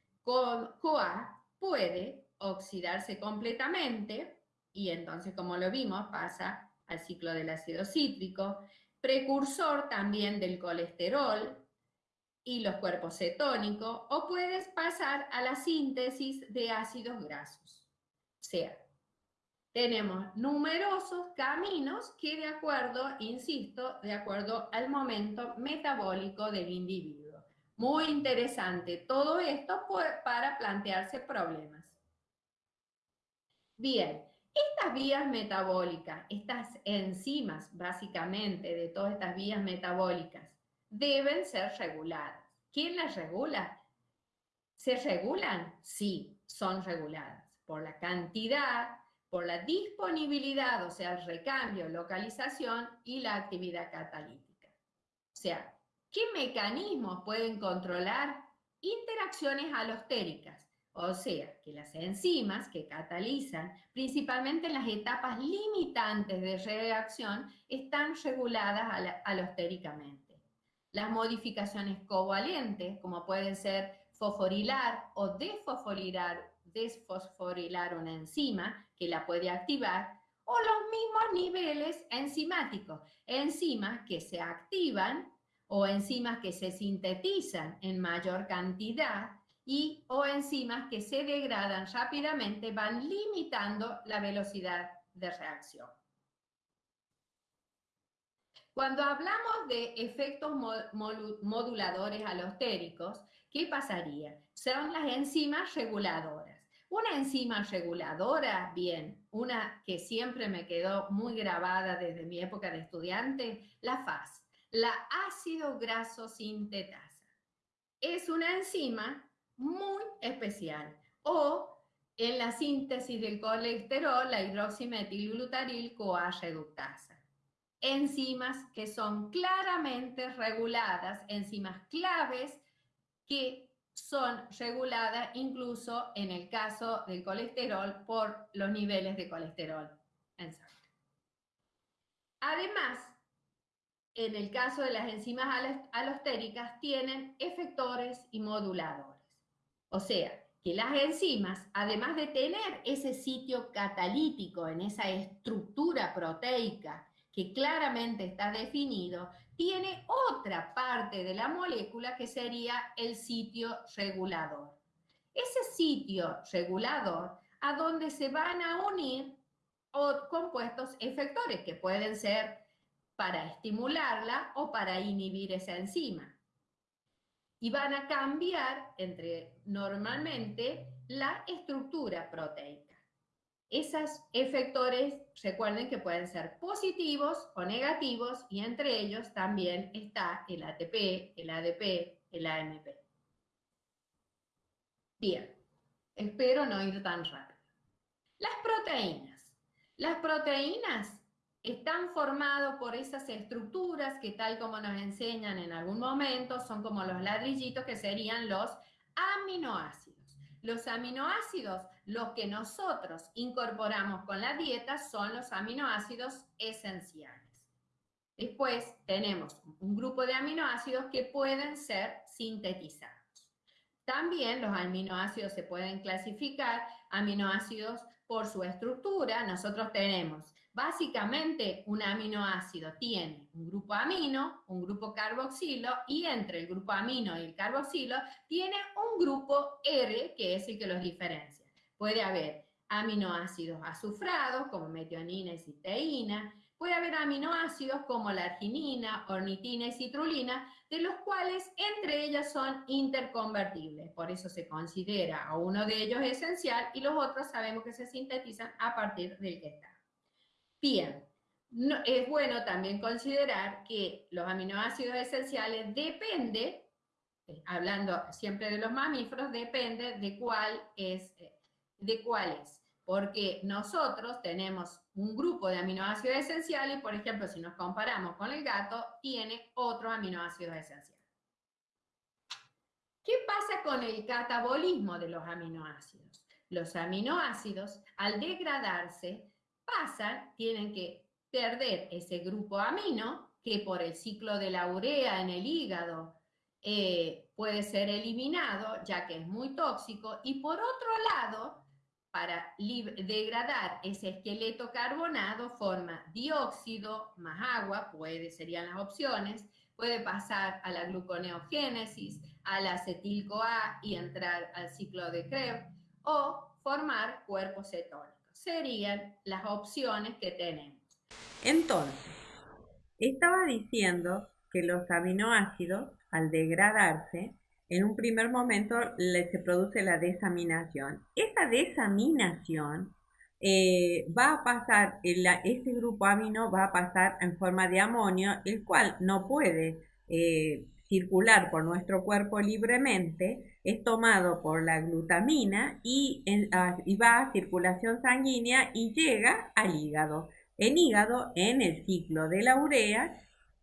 Speaker 3: puede oxidarse completamente y entonces, como lo vimos, pasa al ciclo del ácido cítrico, precursor también del colesterol y los cuerpos cetónicos, o puedes pasar a la síntesis de ácidos grasos. O sea, tenemos numerosos caminos que de acuerdo, insisto, de acuerdo al momento metabólico del individuo. Muy interesante todo esto para plantearse problemas. Bien, estas vías metabólicas, estas enzimas básicamente de todas estas vías metabólicas, deben ser reguladas. ¿Quién las regula? ¿Se regulan? Sí, son reguladas por la cantidad por la disponibilidad, o sea, el recambio, localización y la actividad catalítica. O sea, ¿qué mecanismos pueden controlar interacciones alostéricas? O sea, que las enzimas que catalizan, principalmente en las etapas limitantes de reacción, están reguladas alostéricamente. Las modificaciones covalentes, como pueden ser fosforilar o desfosforilar desfosforilar una enzima que la puede activar, o los mismos niveles enzimáticos, enzimas que se activan o enzimas que se sintetizan en mayor cantidad y o enzimas que se degradan rápidamente van limitando la velocidad de reacción. Cuando hablamos de efectos moduladores alostéricos, ¿qué pasaría? Son las enzimas reguladoras. Una enzima reguladora, bien, una que siempre me quedó muy grabada desde mi época de estudiante, la FAS, la ácido graso sintetasa. Es una enzima muy especial o en la síntesis del colesterol, la hidroximetilglutaril CoA reductasa. Enzimas que son claramente reguladas, enzimas claves que son reguladas incluso en el caso del colesterol por los niveles de colesterol en sangre. Además, en el caso de las enzimas alostéricas, tienen efectores y moduladores. O sea, que las enzimas, además de tener ese sitio catalítico en esa estructura proteica que claramente está definido, tiene otra parte de la molécula que sería el sitio regulador. Ese sitio regulador a donde se van a unir compuestos efectores que pueden ser para estimularla o para inhibir esa enzima y van a cambiar entre normalmente la estructura proteica. Esos efectores, recuerden que pueden ser positivos o negativos y entre ellos también está el ATP, el ADP, el AMP. Bien, espero no ir tan rápido. Las proteínas. Las proteínas están formados por esas estructuras que tal como nos enseñan en algún momento son como los ladrillitos que serían los aminoácidos. Los aminoácidos, los que nosotros incorporamos con la dieta, son los aminoácidos esenciales. Después tenemos un grupo de aminoácidos que pueden ser sintetizados. También los aminoácidos se pueden clasificar, aminoácidos por su estructura. Nosotros tenemos Básicamente, un aminoácido tiene un grupo amino, un grupo carboxilo y entre el grupo amino y el carboxilo tiene un grupo R que es el que los diferencia. Puede haber aminoácidos azufrados como metionina y cisteína, puede haber aminoácidos como la arginina, ornitina y citrulina, de los cuales entre ellas son interconvertibles. Por eso se considera a uno de ellos esencial y los otros sabemos que se sintetizan a partir del que. Bien, es bueno también considerar que los aminoácidos esenciales depende, eh, hablando siempre de los mamíferos, depende de cuál es, eh, de cuál es. Porque nosotros tenemos un grupo de aminoácidos esenciales, por ejemplo, si nos comparamos con el gato, tiene otro aminoácido esencial. ¿Qué pasa con el catabolismo de los aminoácidos? Los aminoácidos, al degradarse, pasan, tienen que perder ese grupo amino que por el ciclo de la urea en el hígado eh, puede ser eliminado ya que es muy tóxico. Y por otro lado, para degradar ese esqueleto carbonado forma dióxido más agua, puede, serían las opciones, puede pasar a la gluconeogénesis, al acetil-CoA y entrar al ciclo de Krebs o formar cuerpos cetónicos serían las opciones que tenemos.
Speaker 5: Entonces, estaba diciendo que los aminoácidos, al degradarse, en un primer momento se produce la desaminación. Esa desaminación eh, va a pasar, este grupo amino va a pasar en forma de amonio, el cual no puede eh, circular por nuestro cuerpo libremente, es tomado por la glutamina y, va a circulación sanguínea y llega al hígado. El hígado, en el ciclo de la urea,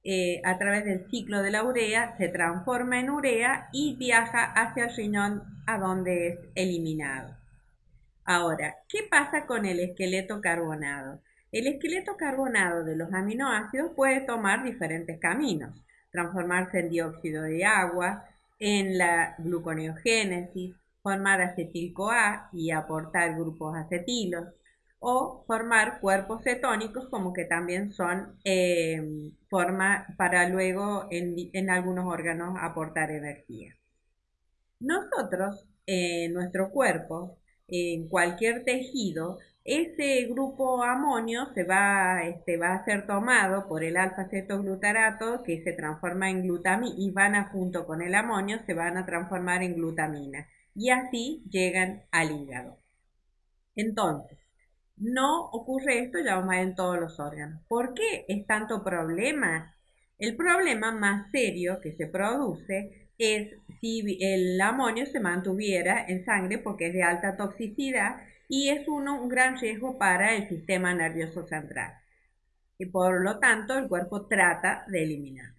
Speaker 5: eh, a través del ciclo de la urea, se transforma en urea y viaja hacia el riñón a donde es eliminado. Ahora, ¿qué pasa con el esqueleto carbonado? El esqueleto carbonado de los aminoácidos puede tomar diferentes caminos transformarse en dióxido de agua, en la gluconeogénesis, formar acetil-CoA y aportar grupos acetilos, o formar cuerpos cetónicos como que también son eh, forma para luego en, en, algunos órganos aportar energía. Nosotros, en nuestro cuerpo, en cualquier tejido, ese grupo amonio se va, este, va a ser tomado por el alfa-cetoglutarato que se transforma en glutamina y van a junto con el amonio se van a transformar en glutamina y así llegan al hígado. Entonces, no ocurre esto, ya vamos a en todos los órganos. ¿Por qué es tanto problema? El problema más serio que se produce es si el amonio se mantuviera en sangre porque es de alta toxicidad y es uno, un gran riesgo para el sistema nervioso central. Y por lo tanto el cuerpo trata de eliminarlo.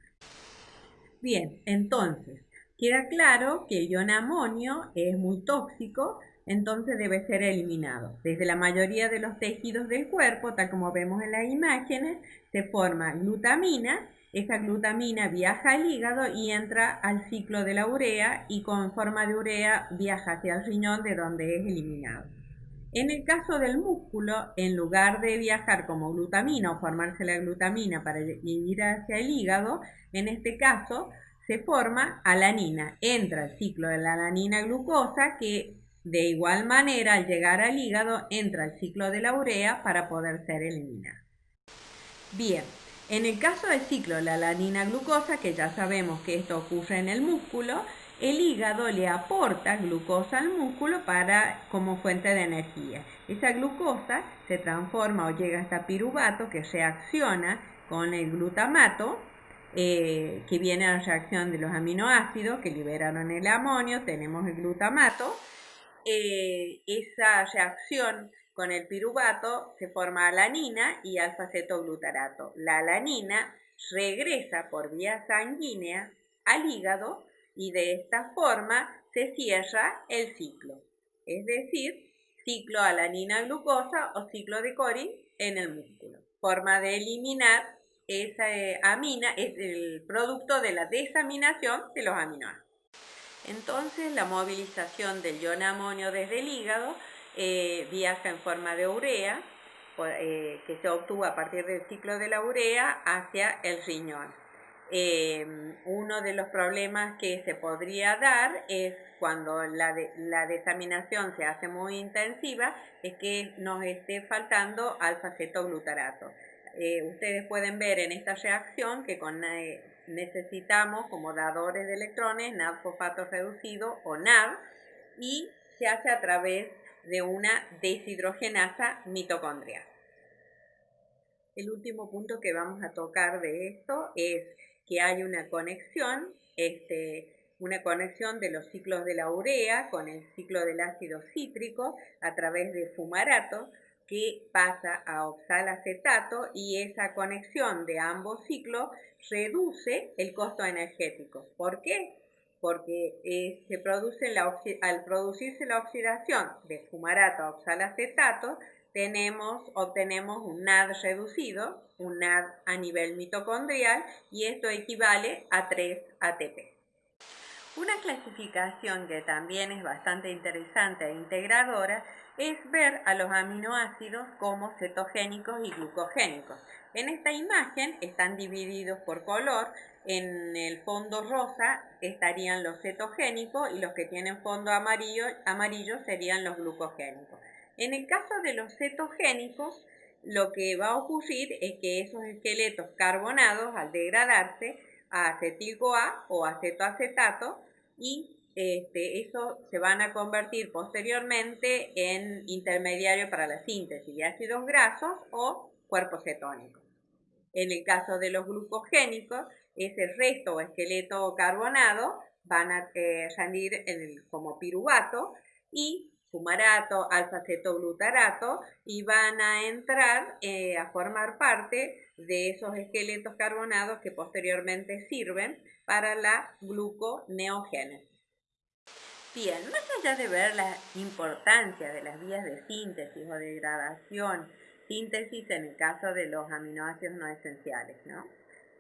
Speaker 5: Bien, entonces, queda claro que el ion amonio es muy tóxico, entonces debe ser eliminado. Desde la mayoría de los tejidos del cuerpo, tal como vemos en las imágenes, se forma glutamina esa glutamina viaja al hígado y entra al ciclo de la urea y con forma de urea viaja hacia el riñón de donde es eliminado. En el caso del músculo, en lugar de viajar como glutamina o formarse la glutamina para ir hacia el hígado, en este caso se forma alanina. Entra el ciclo de la alanina glucosa que de igual manera al llegar al hígado entra el ciclo de la urea para poder ser eliminada. Bien, en el caso del ciclo de la alanina glucosa, que ya sabemos que esto ocurre en el músculo, el hígado le aporta glucosa al músculo para, como fuente de energía. Esa glucosa se transforma o llega hasta piruvato que reacciona con el glutamato, eh, que viene a la reacción de los aminoácidos que liberaron el amonio, tenemos el glutamato. Eh, esa reacción con el piruvato se forma alanina y alfa-cetoglutarato. La alanina regresa por vía sanguínea al hígado y de esta forma se cierra el ciclo, es decir, ciclo alanina-glucosa o ciclo de Cori en el músculo. Forma de eliminar esa eh, amina es el producto de la desaminación de los aminoácidos. Entonces, la movilización del ion amonio desde el hígado eh, viaja en forma de urea, eh, que se obtuvo a partir del ciclo de la urea hacia el riñón. Eh, uno de los problemas que se podría dar es cuando la, la desaminación se hace muy intensiva, es que nos esté faltando alfa-cetoglutarato. ustedes pueden ver en esta reacción que con, necesitamos como dadores de electrones NAD fosfato reducido o NAD y se hace a través de una deshidrogenasa mitocondrial. El último punto que vamos a tocar de esto es que hay una conexión, este, una conexión de los ciclos de la urea con el ciclo del ácido cítrico a través de fumarato que pasa a oxalacetato y esa conexión de ambos ciclos reduce el costo energético. ¿Por qué? porque eh, se produce al producirse la oxidación de fumarato a oxalacetato, tenemos, obtenemos un NAD reducido, un NAD a nivel mitocondrial, y esto equivale a 3 ATP. Una clasificación que también es bastante interesante e integradora es ver a los aminoácidos como cetogénicos y glucogénicos. En esta imagen están divididos por color en el fondo rosa estarían los cetogénicos y los que tienen fondo amarillo, amarillo serían los glucogénicos. En el caso de los cetogénicos, lo que va a ocurrir es que esos esqueletos carbonados, al degradarse a acetil-CoA o acetoacetato, y este, eso se van a convertir posteriormente en intermediario para la síntesis de ácidos grasos o cuerpos cetónicos. En el caso de los glucogénicos, ese resto o esqueleto carbonado van a eh, salir como piruvato y fumarato, alfa-cetoglutarato y van a entrar eh, a formar parte de esos esqueletos carbonados que posteriormente sirven para la gluconeogénesis. Bien, más allá de ver la importancia de las vías de síntesis o degradación, síntesis en el caso de los aminoácidos no esenciales, ¿no?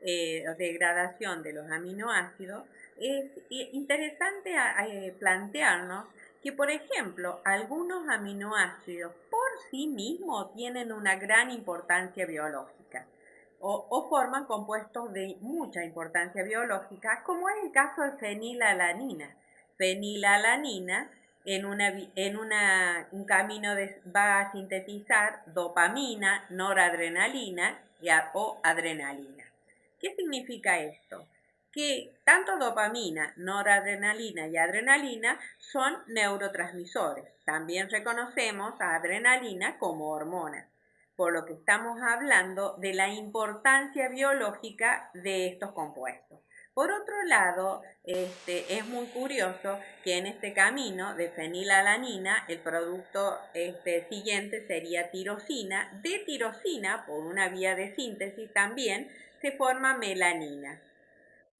Speaker 5: eh, degradación de los aminoácidos, es interesante eh, plantearnos que, por ejemplo, algunos aminoácidos por sí mismos tienen una gran importancia biológica o, forman compuestos de mucha importancia biológica, como es el caso de fenilalanina. Fenilalanina en, una, en un camino va a sintetizar dopamina, noradrenalina y, o adrenalina. ¿Qué significa esto? Que tanto dopamina, noradrenalina y adrenalina son neurotransmisores. También reconocemos a adrenalina como hormona, por lo que estamos hablando de la importancia biológica de estos compuestos. Por otro lado, este, es muy curioso que en este camino de fenilalanina el producto este, siguiente sería tirosina. De tirosina, por una vía de síntesis también, se forma melanina.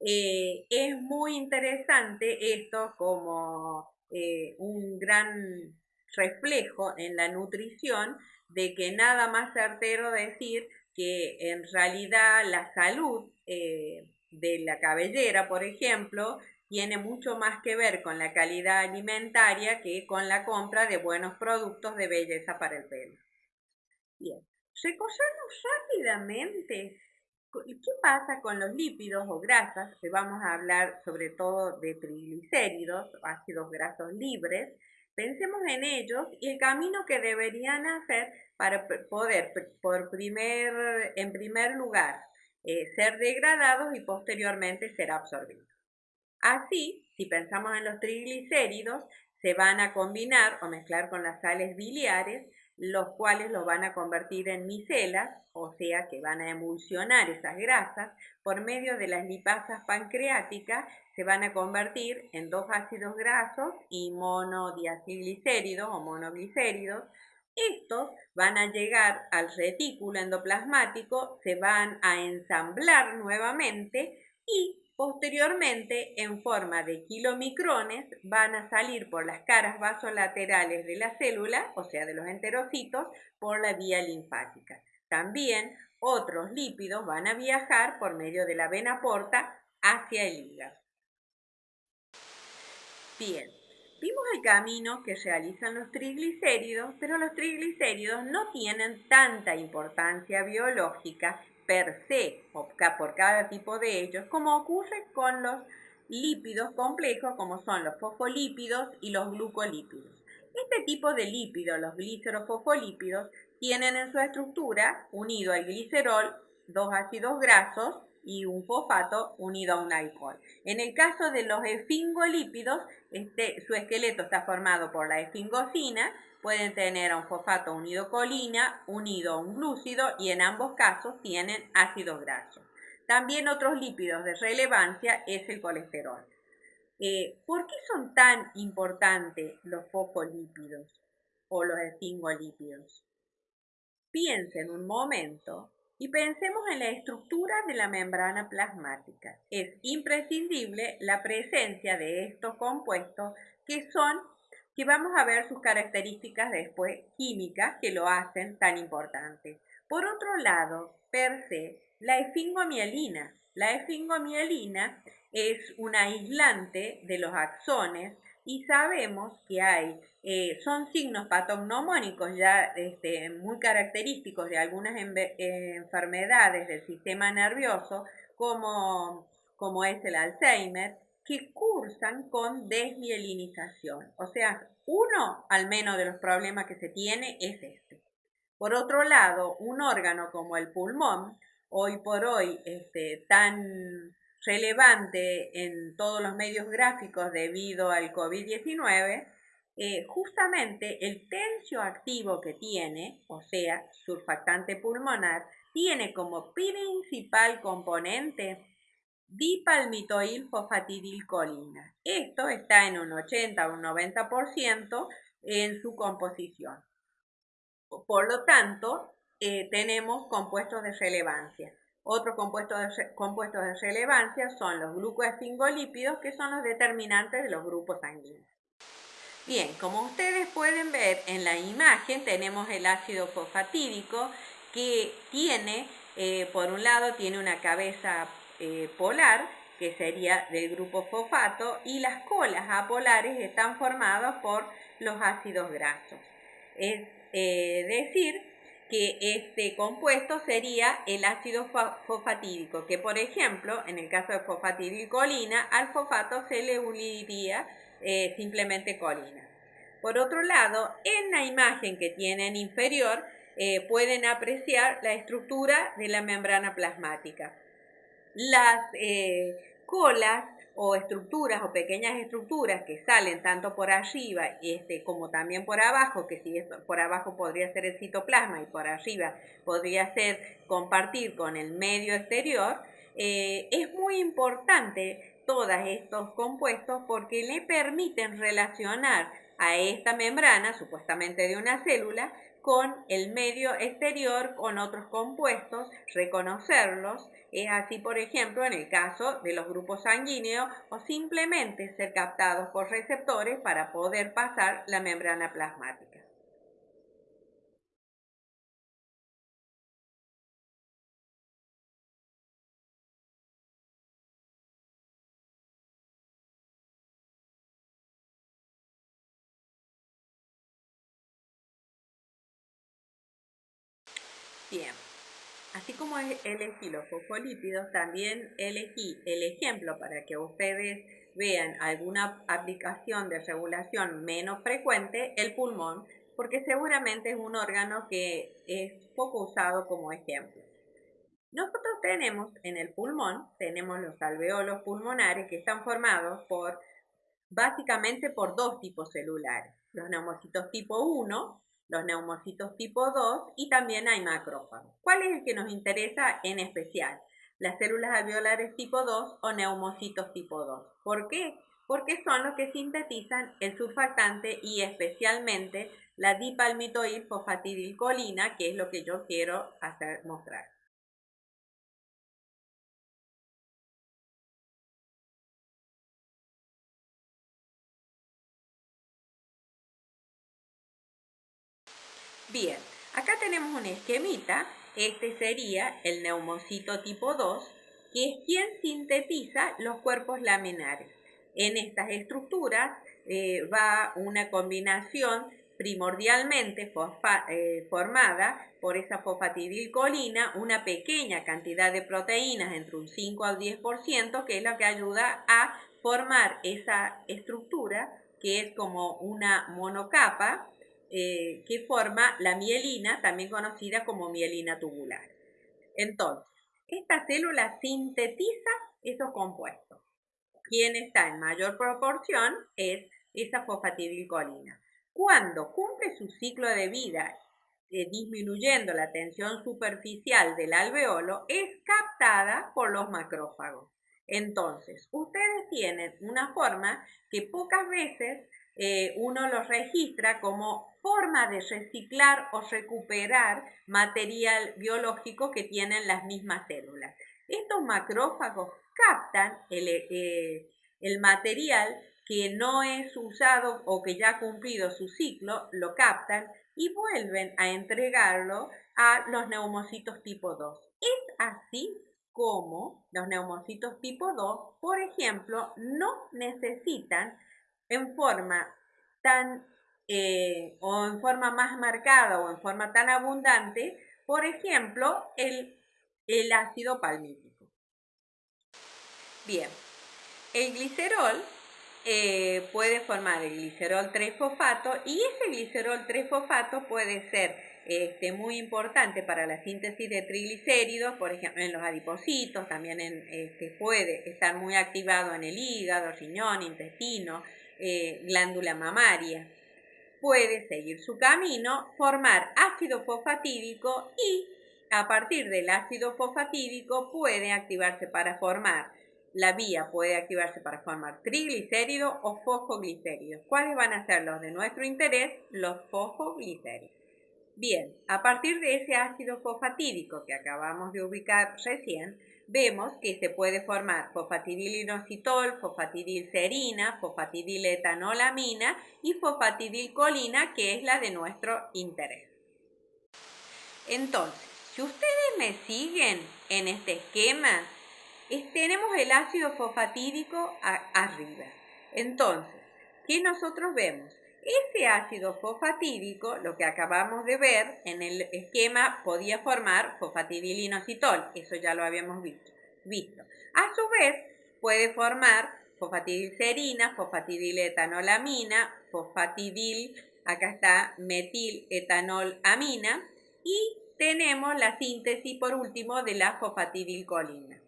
Speaker 5: Eh, es muy interesante esto como eh, un gran reflejo en la nutrición de que nada más certero decir que en realidad la salud eh, de la cabellera, por ejemplo, tiene mucho más que ver con la calidad alimentaria que con la compra de buenos productos de belleza para el pelo. Bien, recorremos rápidamente qué pasa con los lípidos o grasas, que vamos a hablar sobre todo de triglicéridos, ácidos grasos libres. Pensemos en ellos y el camino que deberían hacer para poder, por primer, en primer lugar, eh, ser degradados y posteriormente ser absorbidos. Así, si pensamos en los triglicéridos, se van a combinar o mezclar con las sales biliares, los cuales los van a convertir en micelas, o sea que van a emulsionar esas grasas, por medio de las lipasas pancreáticas se van a convertir en dos ácidos grasos y monodiacilglicéridos o monoglicéridos, estos van a llegar al retículo endoplasmático, se van a ensamblar nuevamente y posteriormente en forma de kilomicrones van a salir por las caras vasolaterales de la célula, o sea de los enterocitos, por la vía linfática. También otros lípidos van a viajar por medio de la vena porta hacia el hígado. Bien, Vimos el camino que realizan los triglicéridos, pero los triglicéridos no tienen tanta importancia biológica per se, por cada tipo de ellos, como ocurre con los lípidos complejos, como son los fosfolípidos y los glucolípidos. Este tipo de lípidos, los glicerofosfolípidos, tienen en su estructura, unido al glicerol, dos ácidos grasos y un fosfato unido a un alcohol. En el caso de los esfingolípidos, este, su esqueleto está formado por la esfingosina, pueden tener un fosfato unido colina, unido a un glúcido y en ambos casos tienen ácidos grasos. También otros lípidos de relevancia es el colesterol. Eh, ¿Por qué son tan importantes los fosfolípidos o los esfingolípidos? Piensen un momento y pensemos en la estructura de la membrana plasmática. Es imprescindible la presencia de estos compuestos que son, que vamos a ver sus características después químicas que lo hacen tan importante. Por otro lado, per se, la esfingomielina. La esfingomielina es un aislante de los axones y sabemos que hay, eh, son signos patognomónicos ya este, muy característicos de algunas enfermedades del sistema nervioso, como, como es el Alzheimer, que cursan con desmielinización. O sea, uno al menos de los problemas que se tiene es este. Por otro lado, un órgano como el pulmón, hoy por hoy este, tan relevante en todos los medios gráficos debido al COVID-19, eh, justamente el tencio activo que tiene, o sea, surfactante pulmonar, tiene como principal componente dipalmitoilfosfatidilcolina. Esto está en un 80 o un 90% en su composición. Por lo tanto, eh, tenemos compuestos de relevancia. Otros compuestos de, relevancia son los glucoesfingolípidos, que son los determinantes de los grupos sanguíneos. Bien, como ustedes pueden ver en la imagen, tenemos el ácido fosfatídico que tiene, eh, por un lado, tiene una cabeza eh, polar, que sería del grupo fosfato, y las colas apolares están formadas por los ácidos grasos. Es eh, decir, que este compuesto sería el ácido fosfatídico, que por ejemplo, en el caso de fosfatidilcolina, al fosfato se le uniría eh, simplemente colina. Por otro lado, en la imagen que tienen inferior, eh, pueden apreciar la estructura de la membrana plasmática. Las eh, colas o estructuras o pequeñas estructuras que salen tanto por arriba este, como también por abajo, que si por abajo podría ser el citoplasma y por arriba podría ser compartir con el medio exterior, eh, es muy importante todos estos compuestos porque le permiten relacionar a esta membrana, supuestamente de una célula, con el medio exterior, con otros compuestos, reconocerlos. Es así, por ejemplo, en el caso de los grupos sanguíneos o simplemente ser captados por receptores para poder pasar la membrana plasmática. Elegí los fosfolípidos, también elegí el ejemplo para que ustedes vean alguna aplicación de regulación menos frecuente, el pulmón, porque seguramente es un órgano que es poco usado como ejemplo. Nosotros tenemos en el pulmón, tenemos los alveolos pulmonares que están formados por básicamente por dos tipos celulares, los neumocitos tipo 1 los neumocitos tipo 2 y también hay macrófagos. ¿Cuál es el que nos interesa en especial? Las células alveolares tipo 2 o neumocitos tipo 2. ¿Por qué? Porque son los que sintetizan el surfactante y especialmente la dipalmitoil fosfatidilcolina, que es lo que yo quiero hacer mostrar. Bien, acá tenemos un esquemita, este sería el neumocito tipo 2, que es quien sintetiza los cuerpos laminares. En estas estructuras eh, va una combinación primordialmente eh, formada por esa fosfatidilcolina, una pequeña cantidad de proteínas, entre un 5 al 10%, que es lo que ayuda a formar esa estructura, que es como una monocapa, eh, que forma la mielina, también conocida como mielina tubular. Entonces, esta célula sintetiza esos compuestos. Quien está en mayor proporción es esa fosfatidilcolina. Cuando cumple su ciclo de vida eh, disminuyendo la tensión superficial del alveolo, es captada por los macrófagos. Entonces, ustedes tienen una forma que pocas veces eh, uno los registra como forma de reciclar o recuperar material biológico que tienen las mismas células. Estos macrófagos captan el, eh, el material que no es usado o que ya ha cumplido su ciclo, lo captan y vuelven a entregarlo a los neumocitos tipo 2. Es así como los neumocitos tipo 2, por ejemplo, no necesitan en forma tan eh, o en forma más marcada o en forma tan abundante, por ejemplo, el, el ácido palmítico. Bien, el glicerol eh, puede formar el glicerol 3-fosfato y ese glicerol 3-fosfato puede ser este, muy importante para la síntesis de triglicéridos, por ejemplo en los adipocitos, también en, este, puede estar muy activado en el hígado, riñón, intestino, eh, glándula mamaria puede seguir su camino, formar ácido fosfatídico y a partir del ácido fosfatídico puede activarse para formar, la vía puede activarse para formar triglicéridos o fosfoglicéridos. ¿Cuáles van a ser los de nuestro interés? Los fosfoglicéridos. Bien, a partir de ese ácido fosfatídico que acabamos de ubicar recién, vemos que se puede formar fosfatidilinositol, fosfatidilcerina, fosfatidiletonolamina y fosfatidilcolina, que es la de nuestro interés. Entonces, si ustedes me siguen en este esquema, tenemos el ácido fosfatídico arriba. Entonces, ¿qué nosotros vemos? Ese ácido fosfatídico, lo que acabamos de ver en el esquema, podía formar fosfatidilinositol, eso ya lo habíamos visto. visto. A su vez, puede formar fosfatidilcerina, fosfatidiletonolamina, fosfatidil, acá está metiletonolamina y tenemos la síntesis por último de la fosfatidilcolina.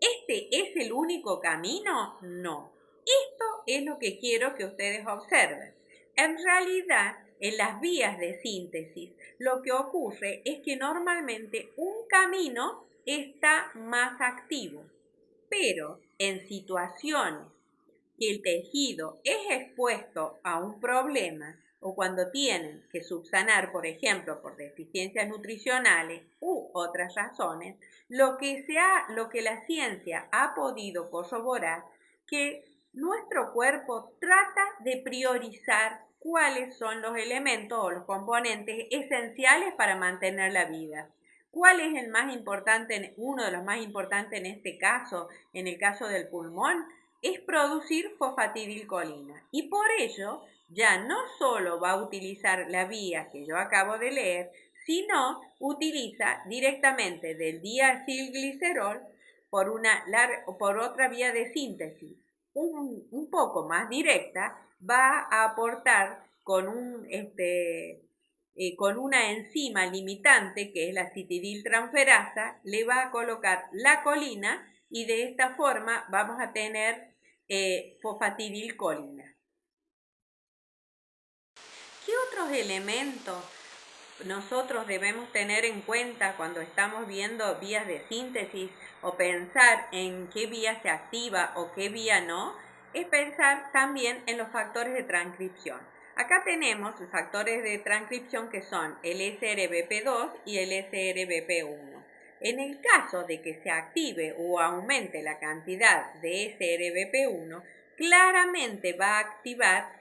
Speaker 5: ¿Este es el único camino? No. Esto es lo que quiero que ustedes observen. En realidad, en las vías de síntesis, lo que ocurre es que normalmente un camino está más activo, pero en situaciones que el tejido es expuesto a un problema o cuando tienen que subsanar, por ejemplo, por deficiencias nutricionales u otras razones, lo que, lo que la ciencia ha podido corroborar que nuestro cuerpo trata de priorizar cuáles son los elementos o los componentes esenciales para mantener la vida. ¿Cuál es el más importante, uno de los más importantes en este caso, en el caso del pulmón? Es producir fosfatidilcolina. Y por ello, ya no solo va a utilizar la vía que yo acabo de leer, sino utiliza directamente del diacilglicerol por, una por otra vía de síntesis un, un, poco más directa, va a aportar con, un, este, eh, con una enzima limitante que es la citidiltransferasa, le va a colocar la colina y de esta forma vamos a tener eh, fosfatidilcolina. ¿Qué otros elementos nosotros debemos tener en cuenta cuando estamos viendo vías de síntesis o pensar en qué vía se activa o qué vía no? Es pensar también en los factores de transcripción. Acá tenemos los factores de transcripción que son el SRBP2 y el SRBP1. En el caso de que se active o aumente la cantidad de SRBP1, claramente va a activar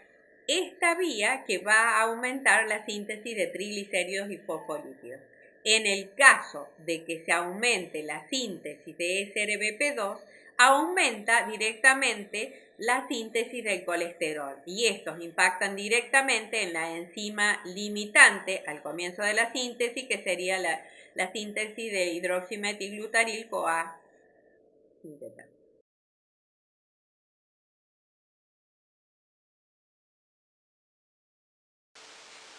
Speaker 5: esta vía que va a aumentar la síntesis de triglicéridos y fosfolípidos. En el caso de que se aumente la síntesis de SRBP2, aumenta directamente la síntesis del colesterol y estos impactan directamente en la enzima limitante al comienzo de la síntesis que sería la, síntesis de hidroximetilglutaril CoA.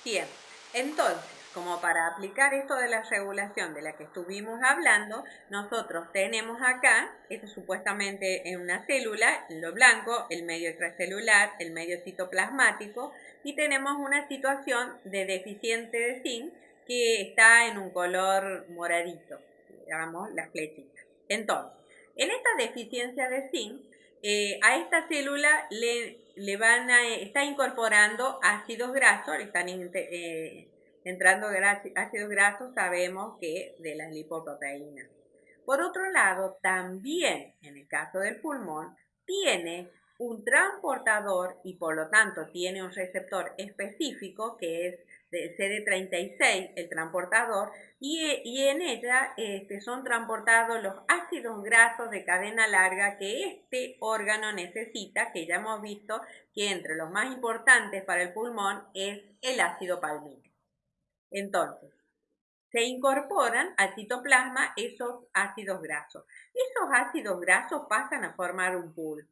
Speaker 5: Bien, entonces, como para aplicar esto de la regulación de la que estuvimos hablando, nosotros tenemos acá, esto supuestamente en una célula, en lo blanco, el medio extracelular, el medio citoplasmático, y tenemos una situación de deficiente de zinc que está en un color moradito, digamos, las flechitas. Entonces, en esta deficiencia de zinc, eh, a esta célula le, le, van a, está incorporando ácidos grasos, le están eh, entrando ácidos grasos, sabemos que de las lipoproteínas. Por otro lado, también en el caso del pulmón, tiene un transportador y por lo tanto tiene un receptor específico que es de CD36, el transportador, y, en ella este, son transportados los ácidos grasos de cadena larga que este órgano necesita, que ya hemos visto que entre los más importantes para el pulmón es el ácido palmítico. Entonces, se incorporan al citoplasma esos ácidos grasos. Esos ácidos grasos pasan a formar un pool.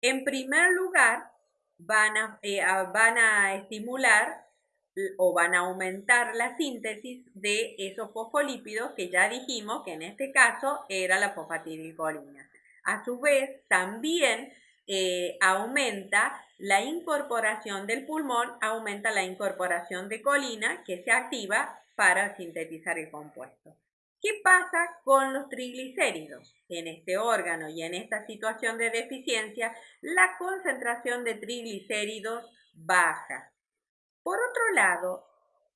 Speaker 5: En primer lugar, van a, eh, van a estimular o van a aumentar la síntesis de esos fosfolípidos que ya dijimos que en este caso era la fosfatidilcolina. A su vez, también eh, aumenta la incorporación del pulmón, aumenta la incorporación de colina que se activa para sintetizar el compuesto. ¿Qué pasa con los triglicéridos? En este órgano y en esta situación de deficiencia, la concentración de triglicéridos baja. Por otro lado,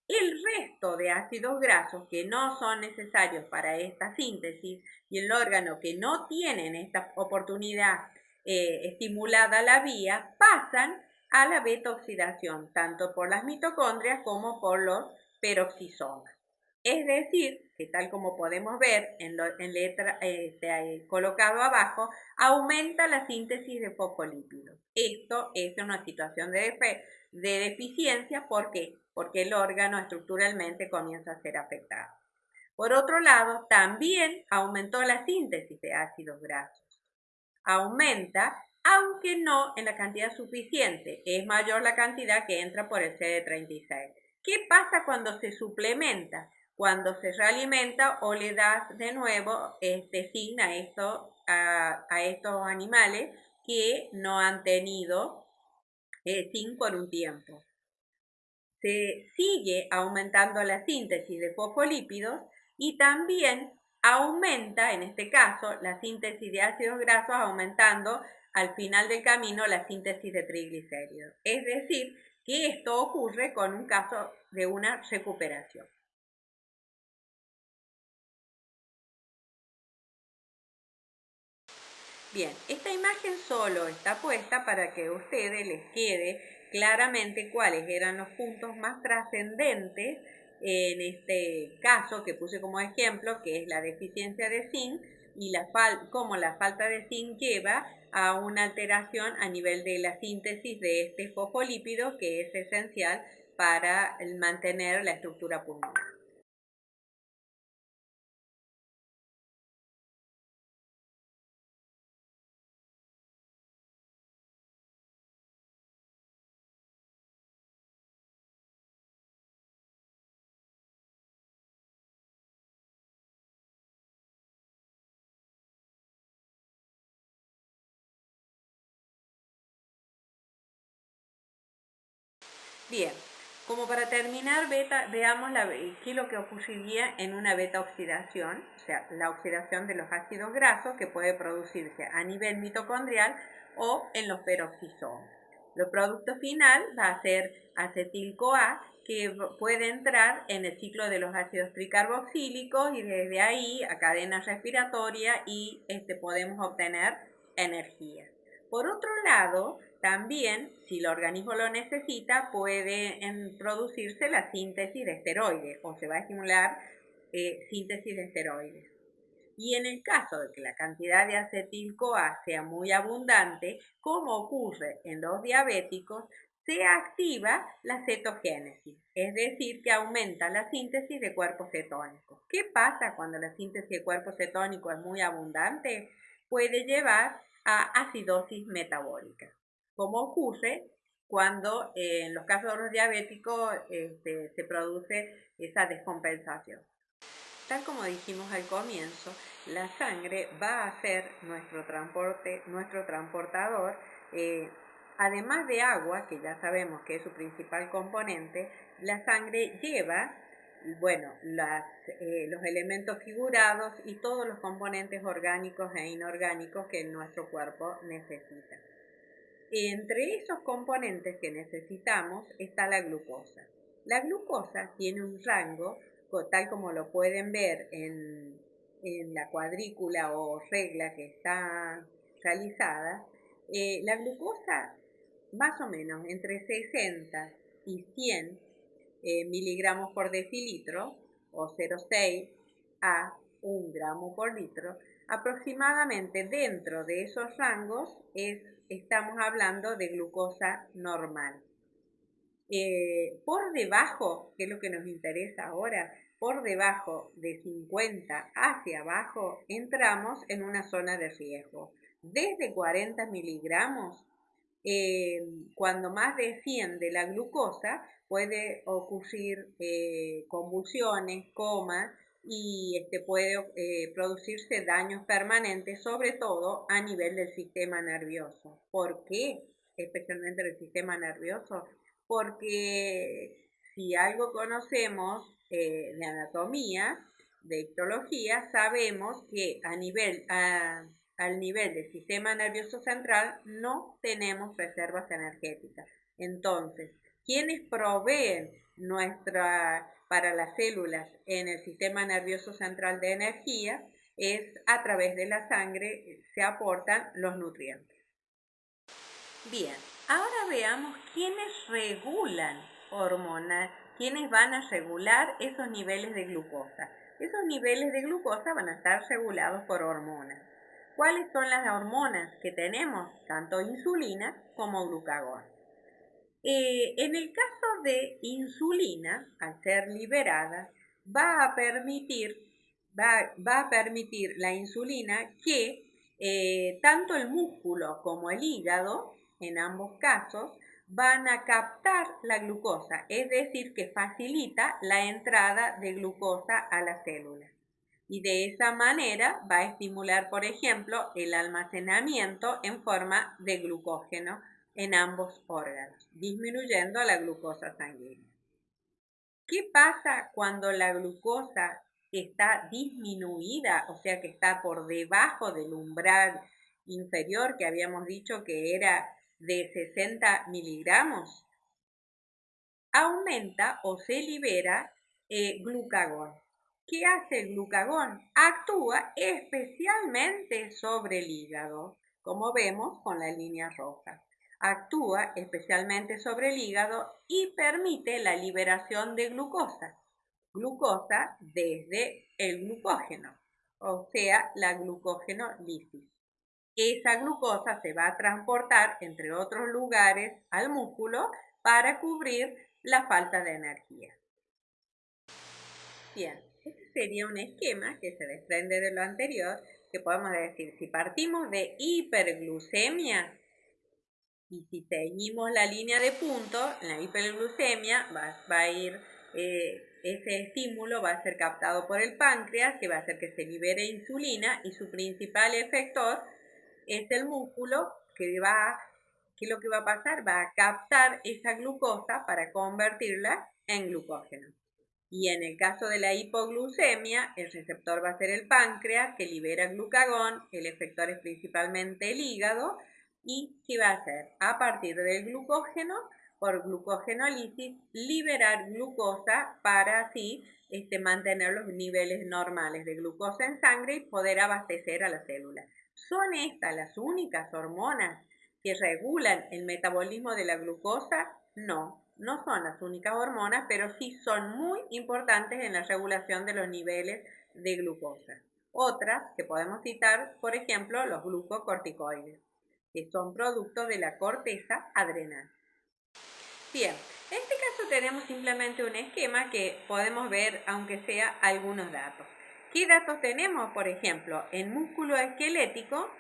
Speaker 5: el resto de ácidos grasos que no son necesarios para esta síntesis y el órgano que no tienen esta oportunidad eh, estimulada la vía pasan a la beta-oxidación, tanto por las mitocondrias como por los peroxisomas. Es decir, que tal como podemos ver en, letra este, colocado abajo, aumenta la síntesis de fosfolípidos. Esto es una situación de, de deficiencia. ¿Por qué? Porque el órgano estructuralmente comienza a ser afectado. Por otro lado, también aumentó la síntesis de ácidos grasos. Aumenta, aunque no en la cantidad suficiente. Es mayor la cantidad que entra por el CD36. ¿Qué pasa cuando se suplementa? Cuando se realimenta o le das de nuevo, este, signa esto a, estos animales que no han tenido eh, zinc por un tiempo. Se sigue aumentando la síntesis de fosfolípidos y también aumenta, en este caso, la síntesis de ácidos grasos, aumentando al final del camino la síntesis de triglicéridos. Es decir, que esto ocurre con un caso de una recuperación. Bien, esta imagen solo está puesta para que a ustedes les quede claramente cuáles eran los puntos más trascendentes en este caso que puse como ejemplo, que es la deficiencia de zinc y la cómo la falta de zinc lleva a una alteración a nivel de la síntesis de este fosfolípido que es esencial para mantener la estructura pulmonar. Bien, como para terminar, beta, veamos qué es lo que ocurriría en una beta oxidación, o sea, la oxidación de los ácidos grasos que puede producirse a nivel mitocondrial o en los peroxisomas. El producto final va a ser acetil-CoA que puede entrar en el ciclo de los ácidos tricarboxílicos y desde ahí a cadena respiratoria y este, podemos obtener energía. Por otro lado, también, si el organismo lo necesita, puede producirse la síntesis de esteroides o se va a estimular eh, síntesis de esteroides. Y en el caso de que la cantidad de acetil-CoA sea muy abundante, como ocurre en los diabéticos, se activa la cetogénesis, es decir, que aumenta la síntesis de cuerpos cetónicos. ¿Qué pasa cuando la síntesis de cuerpos cetónicos es muy abundante? Puede llevar a acidosis metabólica como ocurre cuando eh, en los casos de los diabéticos este, se produce esa descompensación. Tal como dijimos al comienzo, la sangre va a ser nuestro transporte, nuestro transportador, eh, además de agua, que ya sabemos que es su principal componente, la sangre lleva, bueno, eh, los elementos figurados y todos los componentes orgánicos e inorgánicos que nuestro cuerpo necesita. Entre esos componentes que necesitamos está la glucosa. La glucosa tiene un rango, tal como lo pueden ver en, la cuadrícula o regla que está realizada. Eh, la glucosa más o menos entre 60 y 100 eh, miligramos por decilitro o 0,6 a 1 gramo por litro, aproximadamente dentro de esos rangos es estamos hablando de glucosa normal. Eh, por debajo, que es lo que nos interesa ahora, por debajo de 50 hacia abajo, entramos en una zona de riesgo. Desde 40 miligramos, eh, cuando más desciende la glucosa, puede ocurrir eh, convulsiones, coma, y este puede eh, producirse daños permanentes, sobre todo a nivel del sistema nervioso. ¿Por qué? Especialmente del sistema nervioso. Porque si algo conocemos eh, de anatomía, de histología, sabemos que a nivel, al nivel del sistema nervioso central no tenemos reservas energéticas. Entonces, quienes proveen nuestra para las células en el sistema nervioso central de energía es a través de la sangre se aportan los nutrientes. Bien, ahora veamos quiénes regulan hormonas, quiénes van a regular esos niveles de glucosa. Esos niveles de glucosa van a estar regulados por hormonas. ¿Cuáles son las hormonas que tenemos? Tanto insulina como glucagón. Eh, en el caso de insulina, al ser liberada, va a permitir, va, a permitir la insulina que eh, tanto el músculo como el hígado, en ambos casos, van a captar la glucosa, es decir, que facilita la entrada de glucosa a la célula. y de esa manera va a estimular, por ejemplo, el almacenamiento en forma de glucógeno en ambos órganos, disminuyendo la glucosa sanguínea. ¿Qué pasa cuando la glucosa está disminuida, o sea que está por debajo del umbral inferior que habíamos dicho que era de 60 miligramos? Aumenta o se libera eh, glucagón. ¿Qué hace el glucagón? Actúa especialmente sobre el hígado, como vemos con la línea roja. Actúa especialmente sobre el hígado y permite la liberación de glucosa. Glucosa desde el glucógeno, o sea, la glucógeno lisis. Esa glucosa se va a transportar, entre otros lugares, al músculo para cubrir la falta de energía. Bien, este sería un esquema que se desprende de lo anterior, que podemos decir, si partimos de hiperglucemia y si seguimos la línea de punto, en la hiperglucemia va, a ir, eh, ese estímulo va a ser captado por el páncreas, que va a hacer que se libere insulina y su principal efector es el músculo que va, que lo que va a pasar va a captar esa glucosa para convertirla en glucógeno. Y en el caso de la hipoglucemia, el receptor va a ser el páncreas que libera glucagón, el efector es principalmente el hígado, y ¿qué va a hacer? A partir del glucógeno, por glucogenólisis, liberar glucosa para así este, mantener los niveles normales de glucosa en sangre y poder abastecer a la célula. ¿Son estas las únicas hormonas que regulan el metabolismo de la glucosa? No, no son las únicas hormonas, pero sí son muy importantes en la regulación de los niveles de glucosa. Otras que podemos citar, por ejemplo, los glucocorticoides, que son productos de la corteza adrenal. Bien, en este caso tenemos simplemente un esquema que podemos ver, aunque sea algunos datos. ¿Qué datos tenemos? Por ejemplo, en músculo esquelético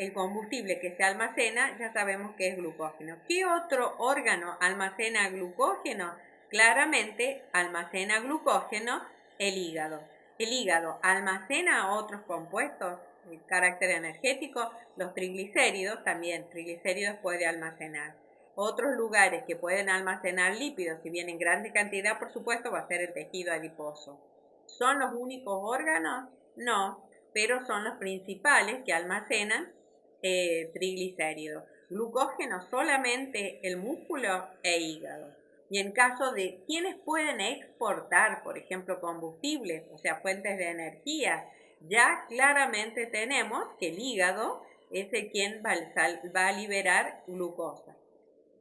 Speaker 5: el combustible que se almacena ya sabemos que es glucógeno. ¿Qué otro órgano almacena glucógeno? Claramente almacena glucógeno el hígado. El hígado almacena otros compuestos de carácter energético, los triglicéridos también, triglicéridos puede almacenar. Otros lugares que pueden almacenar lípidos, si bien en grande cantidad, por supuesto, va a ser el tejido adiposo. ¿Son los únicos órganos? No, pero son los principales que almacenan eh, triglicéridos. Glucógeno solamente el músculo e hígado. Y en caso de quienes pueden exportar, por ejemplo, combustibles, o sea, fuentes de energía, ya claramente tenemos que el hígado es el quien va, a liberar glucosa.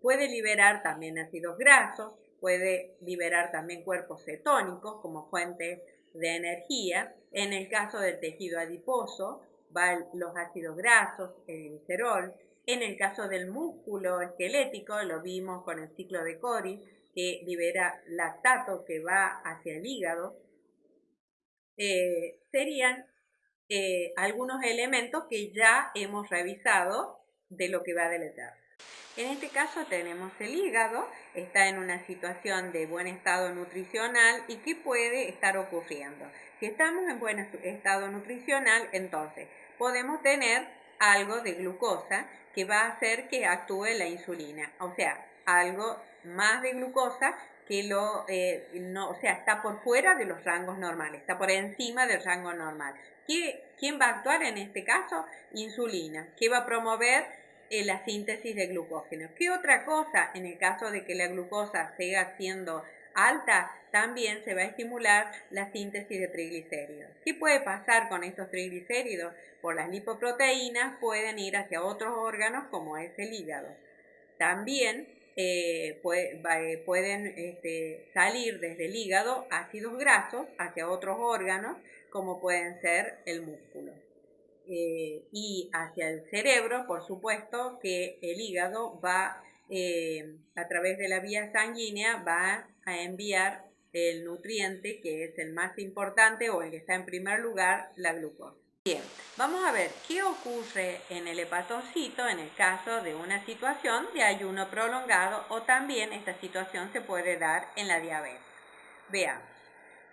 Speaker 5: Puede liberar también ácidos grasos, puede liberar también cuerpos cetónicos como fuentes de energía. En el caso del tejido adiposo, van los ácidos grasos, el glicerol. En el caso del músculo esquelético, lo vimos con el ciclo de Cori, que libera lactato que va hacia el hígado. Eh, serían eh, algunos elementos que ya hemos revisado de lo que va a deletar. En este caso tenemos el hígado, está en una situación de buen estado nutricional y qué puede estar ocurriendo. Si estamos en buen estado nutricional, entonces podemos tener algo de glucosa que va a hacer que actúe la insulina, o sea, algo más de glucosa que lo, eh, no, o sea, está por fuera de los rangos normales, está por encima del rango normal. ¿Quién va a actuar en este caso? Insulina, que va a promover la síntesis de glucógeno. ¿Qué otra cosa en el caso de que la glucosa siga siendo alta? También se va a estimular la síntesis de triglicéridos. ¿Qué puede pasar con estos triglicéridos? Por las lipoproteínas pueden ir hacia otros órganos como es el hígado. También eh, eh, pueden este, salir desde el hígado ácidos grasos hacia otros órganos como pueden ser el músculo. Eh, y hacia el cerebro, por supuesto, que el hígado va, eh, a través de la vía sanguínea, va a enviar el nutriente que es el más importante o el que está en primer lugar, la glucosa. Bien, vamos a ver qué ocurre en el hepatocito en el caso de una situación de ayuno prolongado o también esta situación se puede dar en la diabetes. Veamos.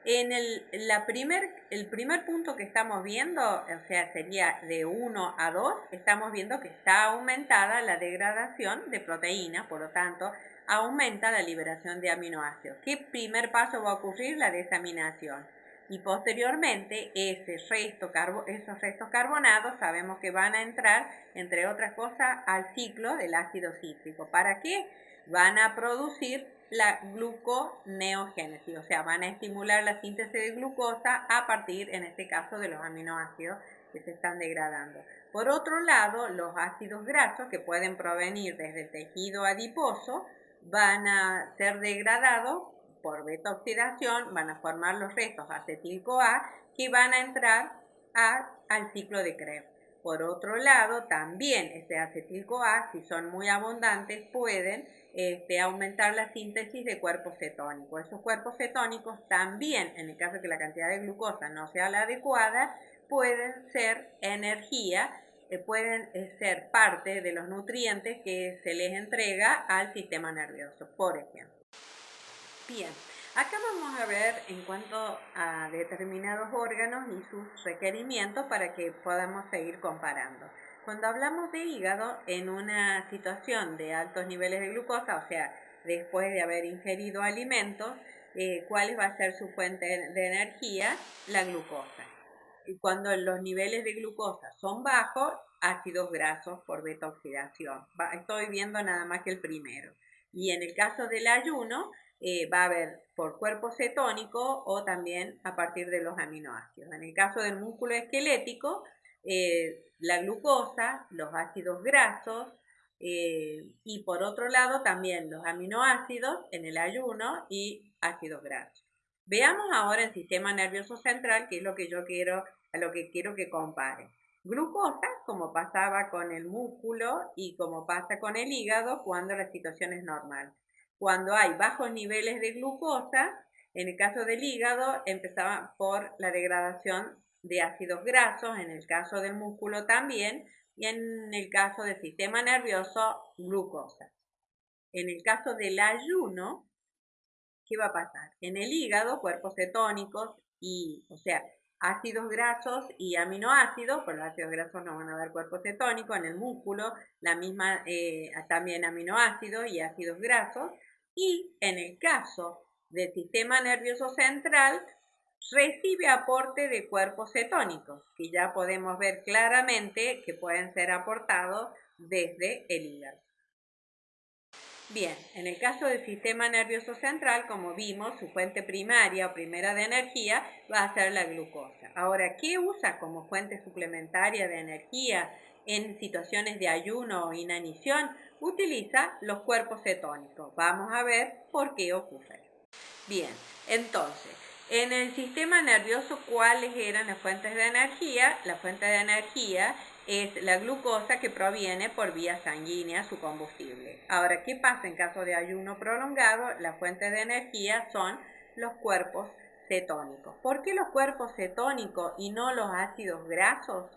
Speaker 5: En el, la primer, el primer punto que estamos viendo, o sea, sería de 1 a 2, estamos viendo que está aumentada la degradación de proteínas, por lo tanto, aumenta la liberación de aminoácidos. ¿Qué primer paso va a ocurrir? La desaminación. Y posteriormente, ese resto, esos restos carbonados sabemos que van a entrar, entre otras cosas, al ciclo del ácido cítrico. ¿Para qué? Van a producir la gluconeogénesis, o sea, van a estimular la síntesis de glucosa a partir, en este caso, de los aminoácidos que se están degradando. Por otro lado, los ácidos grasos que pueden provenir desde el tejido adiposo van a ser degradados por beta oxidación, van a formar los restos acetil-CoA que van a entrar al ciclo de Krebs. Por otro lado, también este acetil-CoA, si son muy abundantes, pueden este, aumentar la síntesis de cuerpos cetónicos. Esos cuerpos cetónicos también, en el caso de que la cantidad de glucosa no sea la adecuada, pueden ser energía, eh, pueden eh, ser parte de los nutrientes que se les entrega al sistema nervioso, por ejemplo. Bien, acá vamos a ver en cuanto a determinados órganos y sus requerimientos para que podamos seguir comparando. Cuando hablamos de hígado, en una situación de altos niveles de glucosa, o sea, después de haber ingerido alimentos, eh, ¿cuál va a ser su fuente de energía? La glucosa. Y cuando los niveles de glucosa son bajos, ácidos grasos por beta oxidación. estoy viendo nada más que el primero. Y en el caso del ayuno, eh, va a haber por cuerpo cetónico o también a partir de los aminoácidos. En el caso del músculo esquelético, eh, la glucosa, los ácidos grasos eh, y por otro lado también los aminoácidos en el ayuno y ácidos grasos. Veamos ahora el sistema nervioso central, que es lo que yo quiero, a lo que quiero que compare. Glucosa, como pasaba con el músculo y como pasa con el hígado cuando la situación es normal. Cuando hay bajos niveles de glucosa, en el caso del hígado empezaba por la degradación de ácidos grasos, en el caso del músculo también, y en el caso del sistema nervioso, glucosa. En el caso del ayuno, ¿qué va a pasar? En el hígado, cuerpos cetónicos y, o sea, ácidos grasos y aminoácidos, por los ácidos grasos no van a dar cuerpo cetónico, en el músculo, la misma, eh, también aminoácidos y ácidos grasos, y en el caso del sistema nervioso central, recibe aporte de cuerpos cetónicos, que ya podemos ver claramente que pueden ser aportados desde el hígado. Bien, en el caso del sistema nervioso central, como vimos, su fuente primaria o primera de energía va a ser la glucosa. Ahora, ¿qué usa como fuente suplementaria de energía en situaciones de ayuno o inanición? Utiliza los cuerpos cetónicos. Vamos a ver por qué ocurre. Bien, entonces, en el sistema nervioso, ¿cuáles eran las fuentes de energía? La fuente de energía es la glucosa que proviene por vía sanguínea, su combustible. Ahora, ¿qué pasa en caso de ayuno prolongado? Las fuentes de energía son los cuerpos cetónicos. ¿Por qué los cuerpos cetónicos y no los ácidos grasos?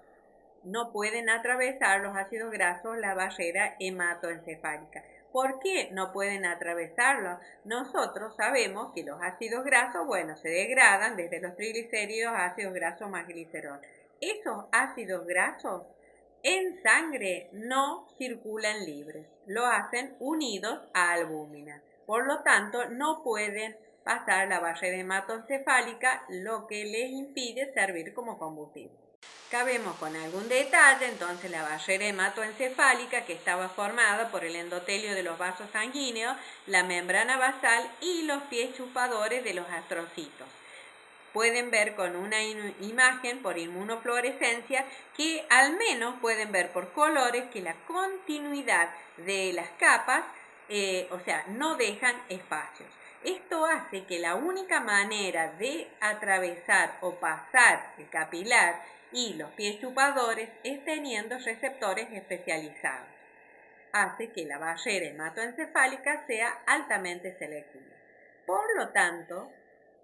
Speaker 5: No pueden atravesar los ácidos grasos la barrera hematoencefálica. ¿Por qué no pueden atravesarlo? Nosotros sabemos que los ácidos grasos, bueno, se degradan desde los triglicéridos a ácidos grasos más glicerol. Esos ácidos grasos en sangre no circulan libres, lo hacen unidos a albúmina. Por lo tanto, no pueden pasar la barrera hematoencefálica, lo que les impide servir como combustible. Acá vemos con algún detalle entonces la barrera hematoencefálica que estaba formada por el endotelio de los vasos sanguíneos, la membrana basal y los pies chupadores de los astrocitos. Pueden ver con una imagen por inmunofluorescencia que al menos pueden ver por colores que la continuidad de las capas, eh, o sea, no dejan espacios. Esto hace que la única manera de atravesar o pasar el capilar y los pies chupadores es teniendo receptores especializados. Hace que la barrera hematoencefálica sea altamente selectiva. Por lo tanto,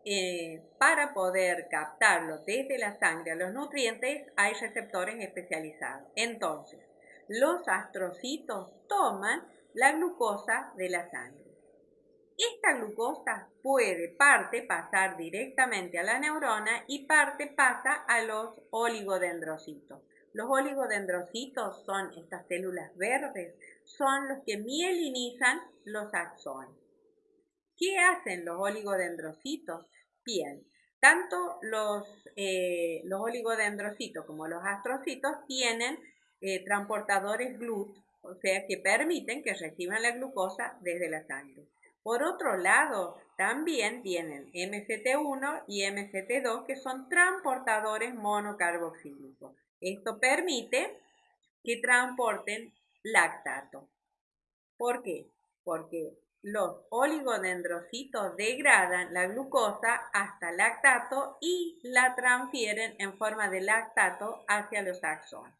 Speaker 5: eh, para poder captarlo desde la sangre a los nutrientes hay receptores especializados. Entonces, los astrocitos toman la glucosa de la sangre. Esta glucosa puede parte pasar directamente a la neurona y parte pasa a los oligodendrocitos. Los oligodendrocitos son estas células verdes, son los que mielinizan los axones. ¿Qué hacen los oligodendrocitos? Bien, tanto los, eh, los oligodendrocitos como los astrocitos tienen eh, transportadores GLUT, o sea que permiten que reciban la glucosa desde la sangre. Por otro lado, también tienen MCT1 y MCT2 que son transportadores monocarboxílicos. Esto permite que transporten lactato. ¿Por qué? Porque los oligodendrocitos degradan la glucosa hasta lactato y la transfieren en forma de lactato hacia los axones.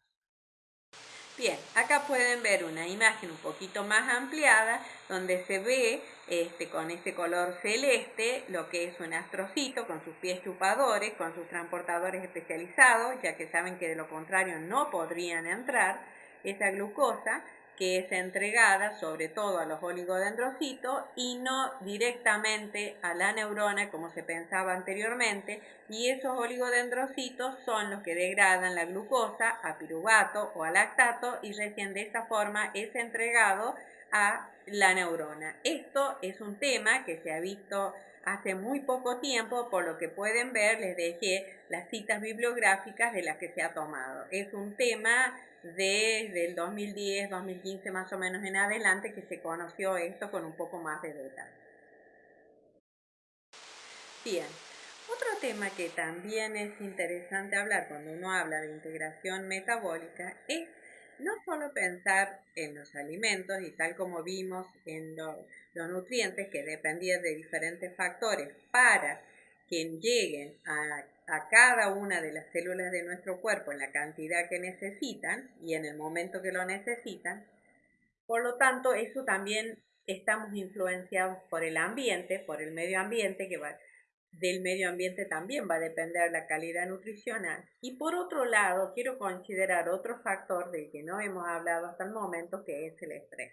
Speaker 5: Bien, acá pueden ver una imagen un poquito más ampliada donde se ve este, con ese color celeste lo que es un astrocito con sus pies chupadores, con sus transportadores especializados, ya que saben que de lo contrario no podrían entrar esa glucosa que es entregada sobre todo a los oligodendrocitos y no directamente a la neurona como se pensaba anteriormente y esos oligodendrocitos son los que degradan la glucosa a piruvato o a lactato y recién de esta forma es entregado a la neurona. Esto es un tema que se ha visto hace muy poco tiempo, por lo que pueden ver, les dejé las citas bibliográficas de las que se ha tomado. Es un tema desde el 2010, 2015 más o menos en adelante que se conoció esto con un poco más de detalle. Bien, otro tema que también es interesante hablar cuando uno habla de integración metabólica es no solo pensar en los alimentos y tal como vimos en los, nutrientes que dependían de diferentes factores para que lleguen a, a, cada una de las células de nuestro cuerpo en la cantidad que necesitan y en el momento que lo necesitan. Por lo tanto, eso también estamos influenciados por el ambiente, por el medio ambiente que va, del medio ambiente también va a depender la calidad nutricional. Y por otro lado, quiero considerar otro factor del que no hemos hablado hasta el momento, que es el estrés.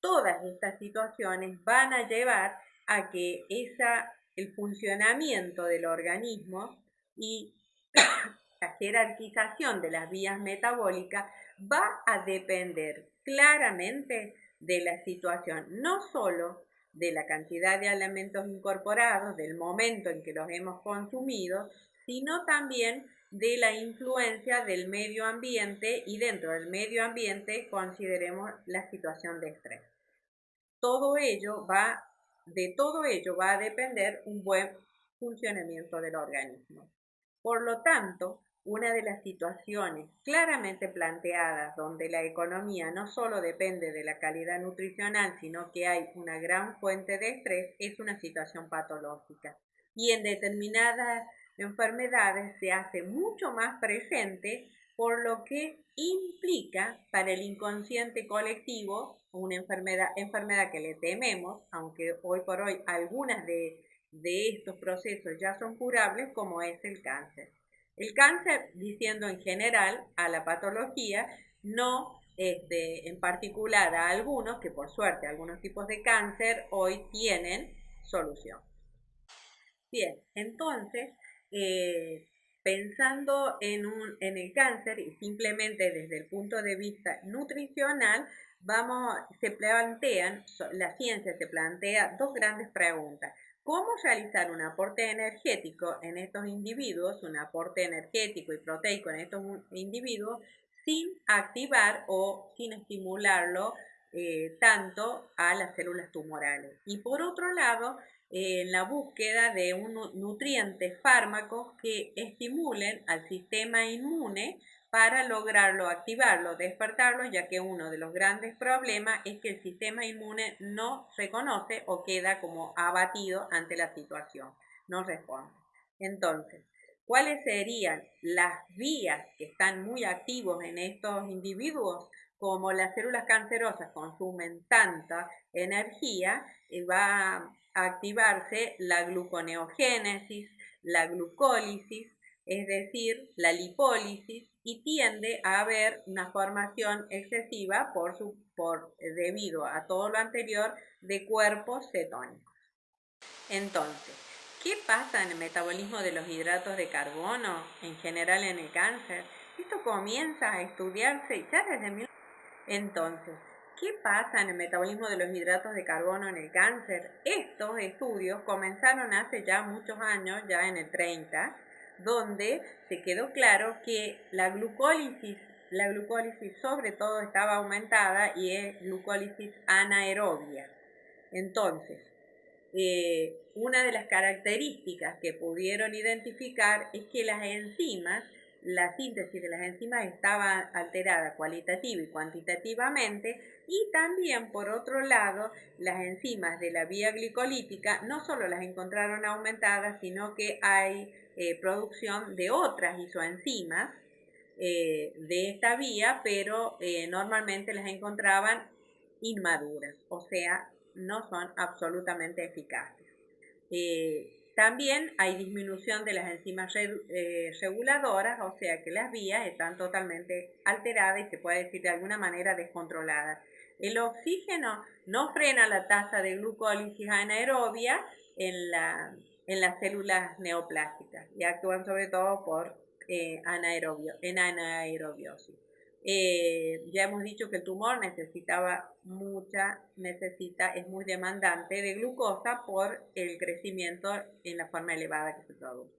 Speaker 5: Todas estas situaciones van a llevar a que esa, el funcionamiento del organismo y la jerarquización de las vías metabólicas va a depender claramente de la situación, no solo de la cantidad de alimentos incorporados, del momento en que los hemos consumido, sino también de la influencia del medio ambiente y dentro del medio ambiente consideremos la situación de estrés. Todo ello va, de todo ello va a depender un buen funcionamiento del organismo. Por lo tanto, una de las situaciones claramente planteadas donde la economía no solo depende de la calidad nutricional, sino que hay una gran fuente de estrés, es una situación patológica. Y en determinadas enfermedades se hace mucho más presente, por lo que implica para el inconsciente colectivo una enfermedad, enfermedad que le tememos, aunque hoy por hoy algunas de, de estos procesos ya son curables, como es el cáncer. El cáncer, diciendo en general a la patología, no este, en particular a algunos, que por suerte algunos tipos de cáncer hoy tienen solución. Bien, entonces, eh, pensando en, un, en el cáncer y simplemente desde el punto de vista nutricional, vamos, se plantean, la ciencia se plantea dos grandes preguntas cómo realizar un aporte energético en estos individuos, un aporte energético y proteico en estos individuos, sin activar o sin estimularlo eh, tanto a las células tumorales. Y por otro lado, en la búsqueda de un nutrientes fármacos que estimulen al sistema inmune para lograrlo, activarlo, despertarlo, ya que uno de los grandes problemas es que el sistema inmune no reconoce o queda como abatido ante la situación, no responde. Entonces, ¿cuáles serían las vías que están muy activos en estos individuos? Como las células cancerosas consumen tanta energía, eh, va a activarse la gluconeogénesis, la glucólisis, es decir, la lipólisis, y tiende a haber una formación excesiva por, su, por debido a todo lo anterior de cuerpos cetónicos. Entonces, ¿qué pasa en el metabolismo de los hidratos de carbono en general en el cáncer? Esto comienza a estudiarse ya desde Entonces, ¿qué pasa en el metabolismo de los hidratos de carbono en el cáncer? Estos estudios comenzaron hace ya muchos años, ya en el 30, donde se quedó claro que la glucólisis, la glucólisis sobre todo estaba aumentada y es glucólisis anaerobia. Entonces, eh, una de las características que pudieron identificar es que las enzimas, la síntesis de las enzimas estaba alterada cualitativa y cuantitativamente y también por otro lado las enzimas de la vía glicolítica no solo las encontraron aumentadas sino que hay eh, producción de otras isoenzimas eh, de esta vía, pero eh, normalmente las encontraban inmaduras, o sea, no son absolutamente eficaces. también hay disminución de las enzimas reguladoras, o sea que las vías están totalmente alteradas y se puede decir de alguna manera descontroladas. El oxígeno no frena la tasa de glucólisis anaerobia en la, en las células neoplásticas y actúan sobre todo por eh, anaerobio, en anaerobiosis. Eh, ya hemos dicho que el tumor necesitaba mucha, necesita, es muy demandante de glucosa por el crecimiento en la forma elevada que se produce.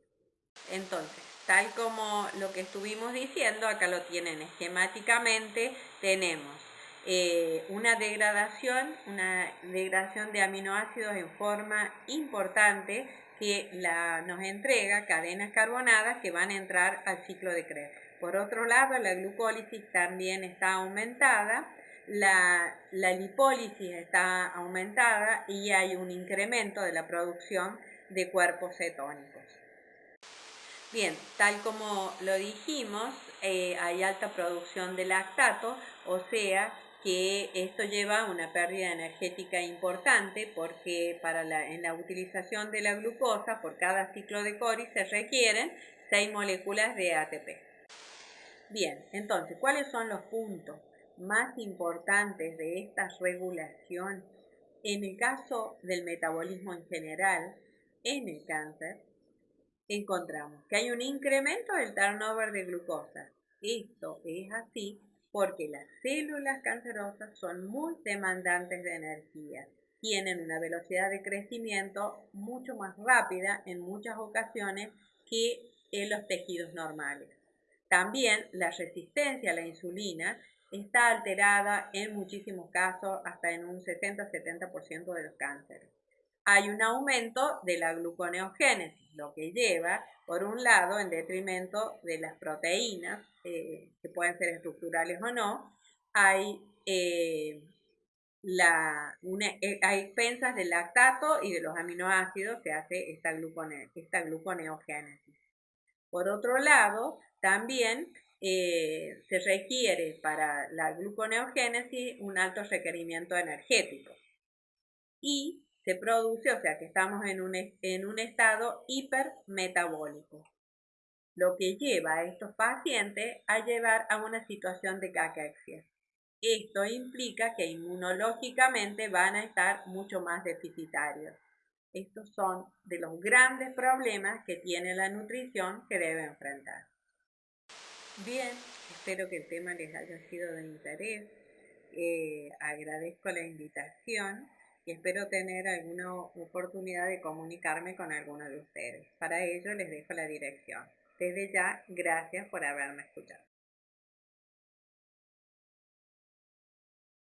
Speaker 5: Entonces, tal como lo que estuvimos diciendo, acá lo tienen esquemáticamente, tenemos eh, una degradación, una degradación de aminoácidos en forma importante que la, nos entrega cadenas carbonadas que van a entrar al ciclo de Krebs. Por otro lado, la glucólisis también está aumentada, la, la lipólisis está aumentada y hay un incremento de la producción de cuerpos cetónicos. Bien, tal como lo dijimos, eh, hay alta producción de lactato, o sea, que esto lleva a una pérdida energética importante porque para la, en la utilización de la glucosa por cada ciclo de Cori se requieren 6 moléculas de ATP. Bien, entonces, ¿cuáles son los puntos más importantes de esta regulación? En el caso del metabolismo en general, en el cáncer, encontramos que hay un incremento del turnover de glucosa. Esto es así porque las células cancerosas son muy demandantes de energía, tienen una velocidad de crecimiento mucho más rápida en muchas ocasiones que en los tejidos normales. También la resistencia a la insulina está alterada en muchísimos casos, hasta en un 60-70% de los cánceres hay un aumento de la gluconeogénesis, lo que lleva, por un lado, en detrimento de las proteínas, eh, que pueden ser estructurales o no, hay, eh, la, eh, hay expensas del lactato y de los aminoácidos que hace esta, glucone, esta gluconeogénesis. Por otro lado, también se requiere para la gluconeogénesis un alto requerimiento energético. Y se produce, o sea que estamos en un, en un estado hipermetabólico, lo que lleva a estos pacientes a llevar a una situación de caquexia. Esto implica que inmunológicamente van a estar mucho más deficitarios. Estos son de los grandes problemas que tiene la nutrición que debe enfrentar. Bien, espero que el tema les haya sido de interés. Eh, agradezco la invitación y espero tener alguna oportunidad de comunicarme con alguno de ustedes. Para ello les dejo la dirección. Desde ya, gracias por haberme escuchado.